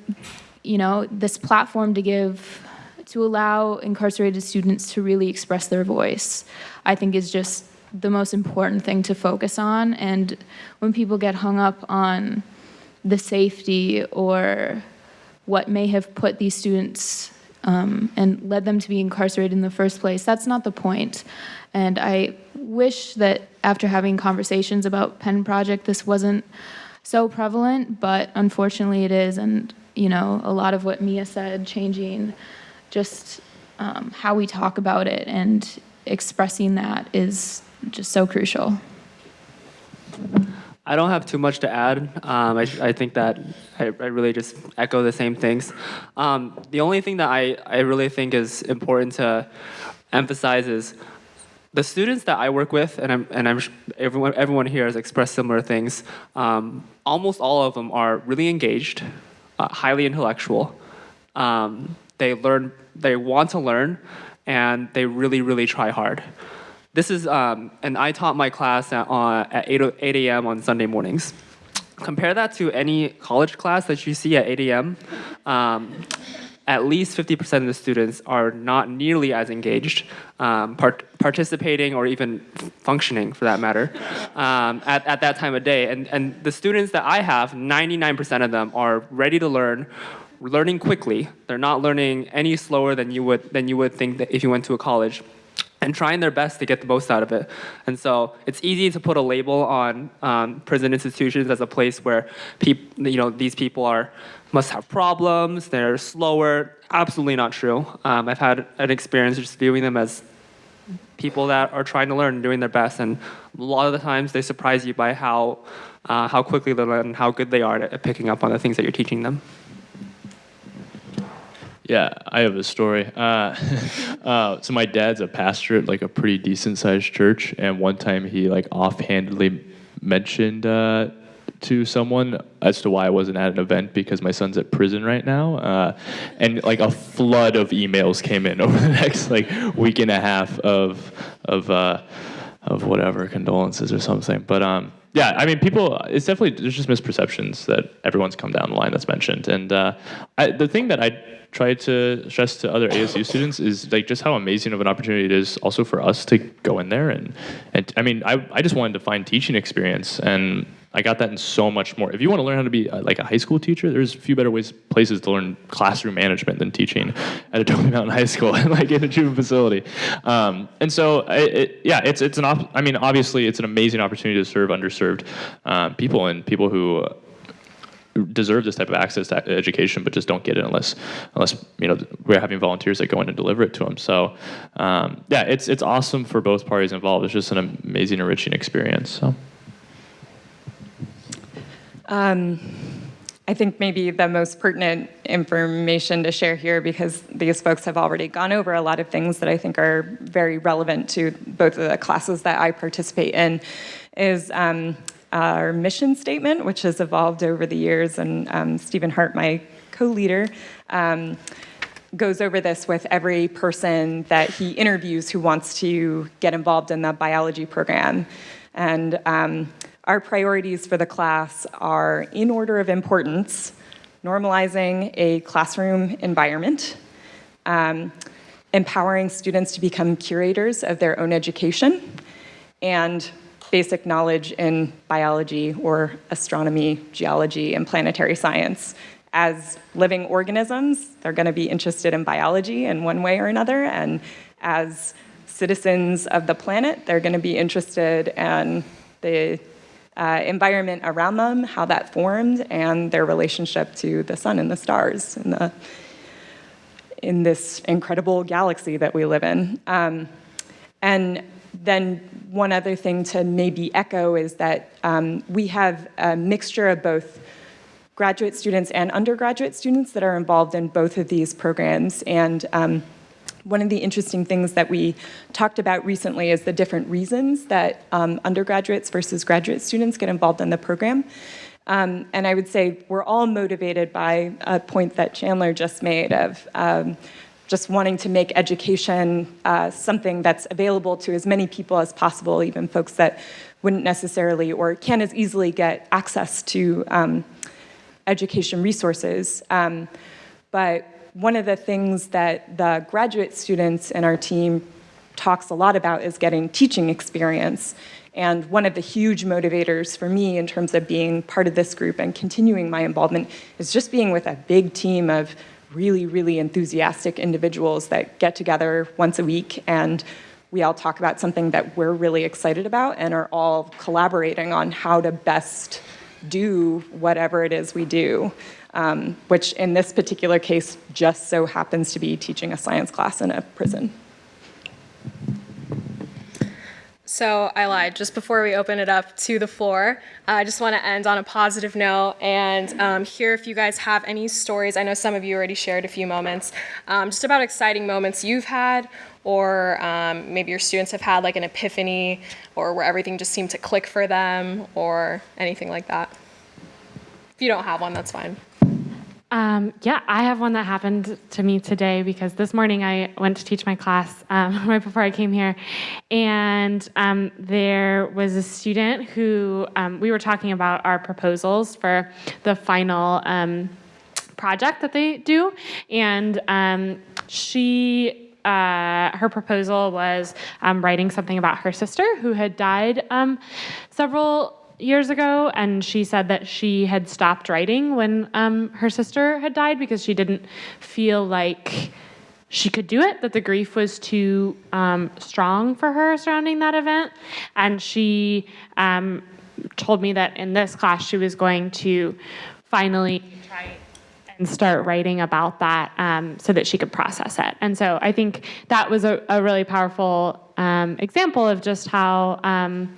you know this platform to give to allow incarcerated students to really express their voice, I think is just the most important thing to focus on. And when people get hung up on the safety or what may have put these students um, and led them to be incarcerated in the first place, that's not the point. And I wish that after having conversations about Pen Project, this wasn't so prevalent, but unfortunately it is. And, you know, a lot of what Mia said, changing just um, how we talk about it and expressing that is just so crucial. I don't have too much to add. Um, I, I, think that I, I, really just echo the same things. Um, the only thing that I, I really think is important to emphasize is the students that I work with, and I'm, and I'm everyone, everyone here has expressed similar things. Um, almost all of them are really engaged, uh, highly intellectual. Um, they learn, they want to learn, and they really, really try hard. This is, um, and I taught my class at, uh, at 8, 8 a.m. on Sunday mornings. Compare that to any college class that you see at 8 a.m. Um, at least 50% of the students are not nearly as engaged, um, part participating or even functioning for that matter, um, at, at that time of day. And, and the students that I have, 99% of them are ready to learn, learning quickly. They're not learning any slower than you would than you would think that if you went to a college and trying their best to get the most out of it. And so it's easy to put a label on um, prison institutions as a place where people, you know, these people are must have problems, they're slower. Absolutely not true. Um, I've had an experience just viewing them as people that are trying to learn and doing their best. And a lot of the times they surprise you by how, uh, how quickly they learn and how good they are at picking up on the things that you're teaching them. Yeah, I have a story. Uh, *laughs* uh, so my dad's a pastor at like a pretty decent sized church, and one time he like offhandedly mentioned uh, to someone as to why I wasn't at an event because my son's at prison right now, uh, and like a flood of emails came in *laughs* over the next like week and a half of of uh, of whatever condolences or something. But um, yeah, I mean, people. It's definitely there's just misperceptions that everyone's come down the line that's mentioned, and uh, I, the thing that I try to stress to other ASU *coughs* students is like just how amazing of an opportunity it is also for us to go in there and and I mean I I just wanted to find teaching experience and I got that in so much more. If you want to learn how to be uh, like a high school teacher, there's a few better ways places to learn classroom management than teaching at Adobe *laughs* Mountain High School and *laughs* like in a Truman facility. Um, and so, it, yeah, it's it's an op- I mean, obviously, it's an amazing opportunity to serve underserved um, people and people who deserve this type of access to education, but just don't get it unless unless you know we're having volunteers that go in and deliver it to them. So um, yeah, it's it's awesome for both parties involved. It's just an amazing, enriching experience. So. Um, I think maybe the most pertinent information to share here, because these folks have already gone over a lot of things that I think are very relevant to both of the classes that I participate in, is um, our mission statement, which has evolved over the years, and um, Stephen Hart, my co-leader, um, goes over this with every person that he interviews who wants to get involved in the biology program. And um, our priorities for the class are in order of importance, normalizing a classroom environment, um, empowering students to become curators of their own education, and basic knowledge in biology or astronomy, geology, and planetary science. As living organisms, they're going to be interested in biology in one way or another, and as citizens of the planet, they're going to be interested in the uh, environment around them, how that formed, and their relationship to the sun and the stars and the, in this incredible galaxy that we live in. Um, and then one other thing to maybe echo is that um, we have a mixture of both graduate students and undergraduate students that are involved in both of these programs. And um, one of the interesting things that we talked about recently is the different reasons that um, undergraduates versus graduate students get involved in the program. Um, and I would say we're all motivated by a point that Chandler just made of um, just wanting to make education uh, something that's available to as many people as possible, even folks that wouldn't necessarily or can't as easily get access to um, education resources. Um, but one of the things that the graduate students in our team talks a lot about is getting teaching experience. And one of the huge motivators for me in terms of being part of this group and continuing my involvement is just being with a big team of really, really enthusiastic individuals that get together once a week and we all talk about something that we're really excited about and are all collaborating on how to best do whatever it is we do, um, which in this particular case just so happens to be teaching a science class in a prison. So I lied. Just before we open it up to the floor, uh, I just want to end on a positive note and um, hear if you guys have any stories. I know some of you already shared a few moments, um, just about exciting moments you've had, or um, maybe your students have had like an epiphany, or where everything just seemed to click for them, or anything like that. If you don't have one, that's fine. Um, yeah, I have one that happened to me today because this morning I went to teach my class um, *laughs* right before I came here, and um, there was a student who um, we were talking about our proposals for the final um, project that they do, and um, she. Uh, her proposal was writing something about her sister who had died several years ago, and she said that she had stopped writing when um, her sister had died because she didn't feel like she could do it, that the grief was too um, strong for her surrounding that event. And she um, told me that in this class she was going to finally try and start writing about that um, so that she could process it. And so I think that was a, a really powerful um, example of just how um,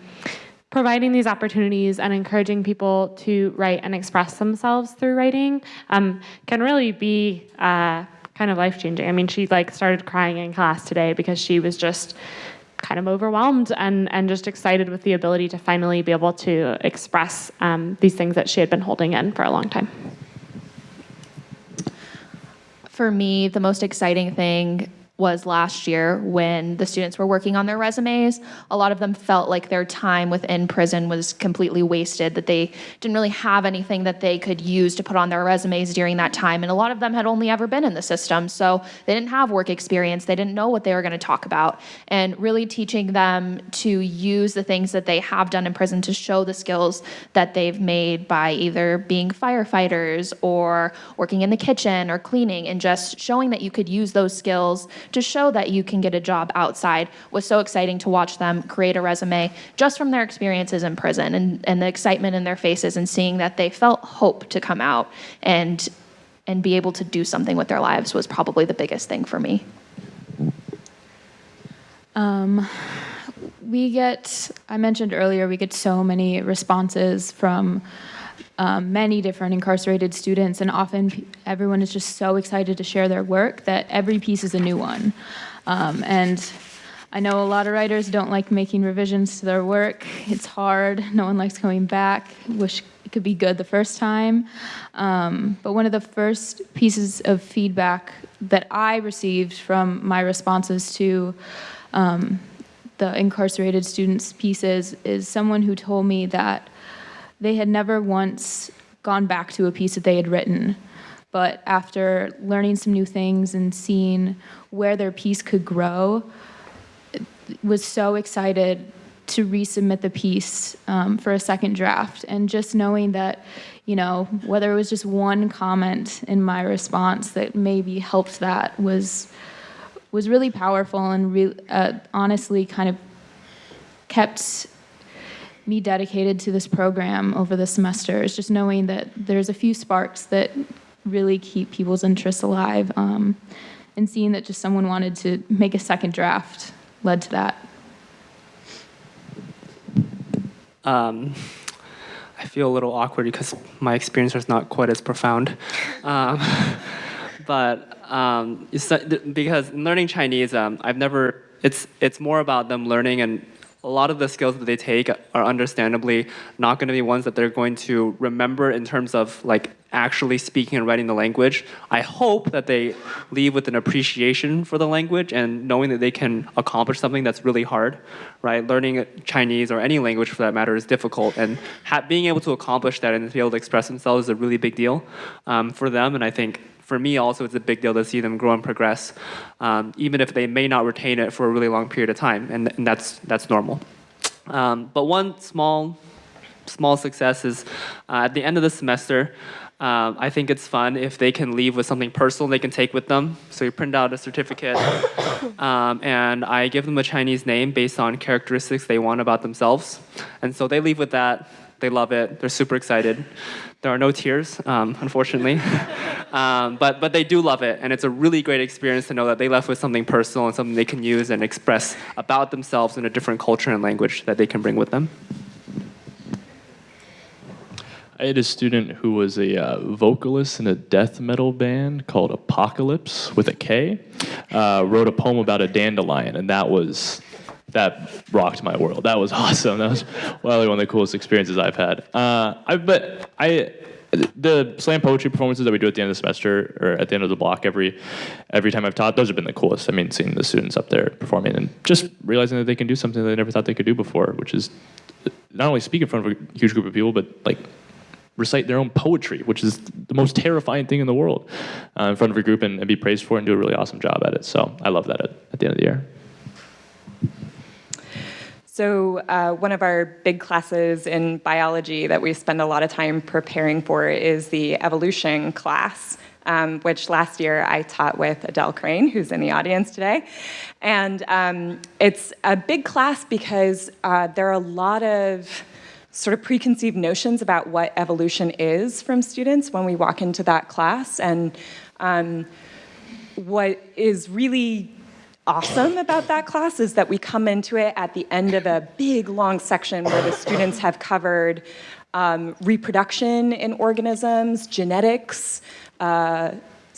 providing these opportunities and encouraging people to write and express themselves through writing um, can really be uh, kind of life changing. I mean, she like started crying in class today because she was just kind of overwhelmed and, and just excited with the ability to finally be able to express um, these things that she had been holding in for a long time. For me, the most exciting thing was last year when the students were working on their resumes. A lot of them felt like their time within prison was completely wasted, that they didn't really have anything that they could use to put on their resumes during that time. And a lot of them had only ever been in the system, so they didn't have work experience. They didn't know what they were going to talk about. And really teaching them to use the things that they have done in prison to show the skills that they've made by either being firefighters or working in the kitchen or cleaning and just showing that you could use those skills to show that you can get a job outside was so exciting to watch them create a resume just from their experiences in prison and, and the excitement in their faces and seeing that they felt hope to come out and and be able to do something with their lives was probably the biggest thing for me. Um, we get, I mentioned earlier, we get so many responses from um, many different incarcerated students, and often everyone is just so excited to share their work that every piece is a new one. Um, and I know a lot of writers don't like making revisions to their work. It's hard. No one likes going back. Wish it could be good the first time. Um, but one of the first pieces of feedback that I received from my responses to um, the incarcerated students' pieces is someone who told me that they had never once gone back to a piece that they had written. But after learning some new things and seeing where their piece could grow, was so excited to resubmit the piece um, for a second draft. And just knowing that, you know, whether it was just one comment in my response that maybe helped that was was really powerful and re- uh, honestly kind of kept me dedicated to this program over the semester is just knowing that there's a few sparks that really keep people's interests alive um, and seeing that just someone wanted to make a second draft led to that Um, I feel a little awkward because my experience was not quite as profound. Um, *laughs* but um, it's, because learning Chinese, um, I've never, it's, it's more about them learning and a lot of the skills that they take are understandably not going to be ones that they're going to remember in terms of like actually speaking and writing the language. I hope that they leave with an appreciation for the language and knowing that they can accomplish something that's really hard, right? Learning Chinese or any language for that matter is difficult, and being able to accomplish that and to be able to express themselves is a really big deal um, for them. And I think for me also it's a big deal to see them grow and progress, um, even if they may not retain it for a really long period of time, and, and that's, that's normal. Um, but one small, small success is uh, at the end of the semester, um, I think it's fun if they can leave with something personal they can take with them. So you print out a certificate, um, and I give them a Chinese name based on characteristics they want about themselves. And so they leave with that. They love it. They're super excited. There are no tears, um, unfortunately. *laughs* um, but, but they do love it, and it's a really great experience to know that they left with something personal and something they can use and express about themselves in a different culture and language that they can bring with them. I had a student who was a uh, vocalist in a death metal band called Apocalypse with a K. Uh, wrote a poem about a dandelion, and that was that rocked my world. That was *laughs* awesome. That was probably one of the coolest experiences I've had. Uh, I but I the slam poetry performances that we do at the end of the semester or at the end of the block every every time I've taught, those have been the coolest. I mean, seeing the students up there performing and just realizing that they can do something they never thought they could do before, which is not only speak in front of a huge group of people, but like recite their own poetry, which is the most terrifying thing in the world, uh, in front of a group and, and, be praised for it and do a really awesome job at it. So I love that at, at the end of the year. So uh, one of our big classes in biology that we spend a lot of time preparing for is the evolution class. Um, which last year I taught with Adele Crane, who's in the audience today. And um, it's a big class because uh, there are a lot of sort of preconceived notions about what evolution is from students when we walk into that class. And um, what is really awesome about that class is that we come into it at the end of a big long section where the students have covered um, reproduction in organisms, genetics, uh,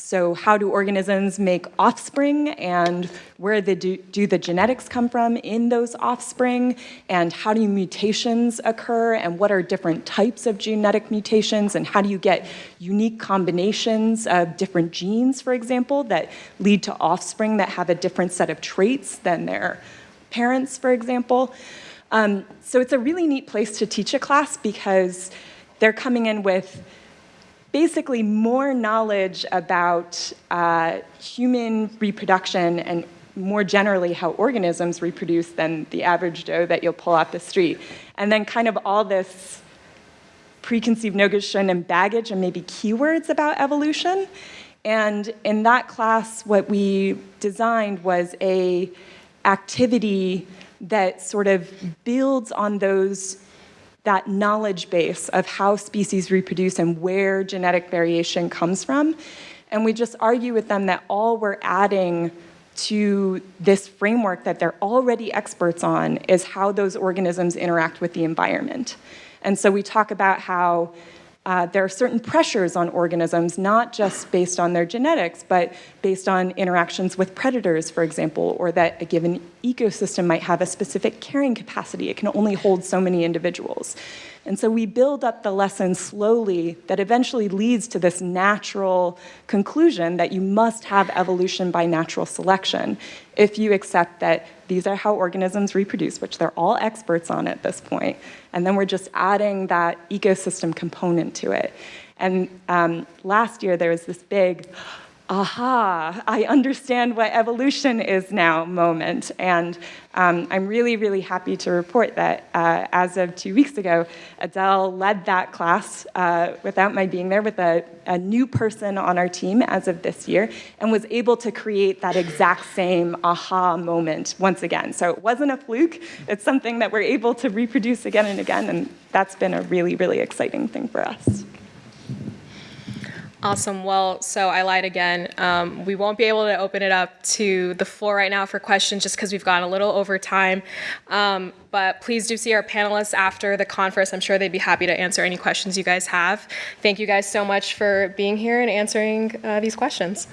so how do organisms make offspring and where do, do the genetics come from in those offspring and how do mutations occur and what are different types of genetic mutations and how do you get unique combinations of different genes, for example, that lead to offspring that have a different set of traits than their parents, for example. Um, so it's a really neat place to teach a class because they're coming in with basically more knowledge about uh, human reproduction and more generally how organisms reproduce than the average Joe that you'll pull off the street. And then kind of all this preconceived notion and baggage and maybe keywords about evolution. And in that class, what we designed was a activity that sort of builds on those that knowledge base of how species reproduce and where genetic variation comes from. And we just argue with them that all we're adding to this framework that they're already experts on is how those organisms interact with the environment. And so we talk about how uh, there are certain pressures on organisms, not just based on their genetics, but based on interactions with predators, for example, or that a given ecosystem might have a specific carrying capacity. It can only hold so many individuals. And so we build up the lesson slowly that eventually leads to this natural conclusion that you must have evolution by natural selection if you accept that these are how organisms reproduce, which they're all experts on at this point. And then we're just adding that ecosystem component to it. And um, last year there was this big aha, I understand what evolution is now moment. And um, I'm really, really happy to report that uh, as of two weeks ago, Adele led that class uh, without my being there with a, a new person on our team as of this year and was able to create that exact same aha moment once again. So it wasn't a fluke, it's something that we're able to reproduce again and again, and that's been a really, really exciting thing for us. Awesome. Well, so I lied again. Um, we won't be able to open it up to the floor right now for questions just because we've gone a little over time. Um, but please do see our panelists after the conference. I'm sure they'd be happy to answer any questions you guys have. Thank you guys so much for being here and answering uh, these questions.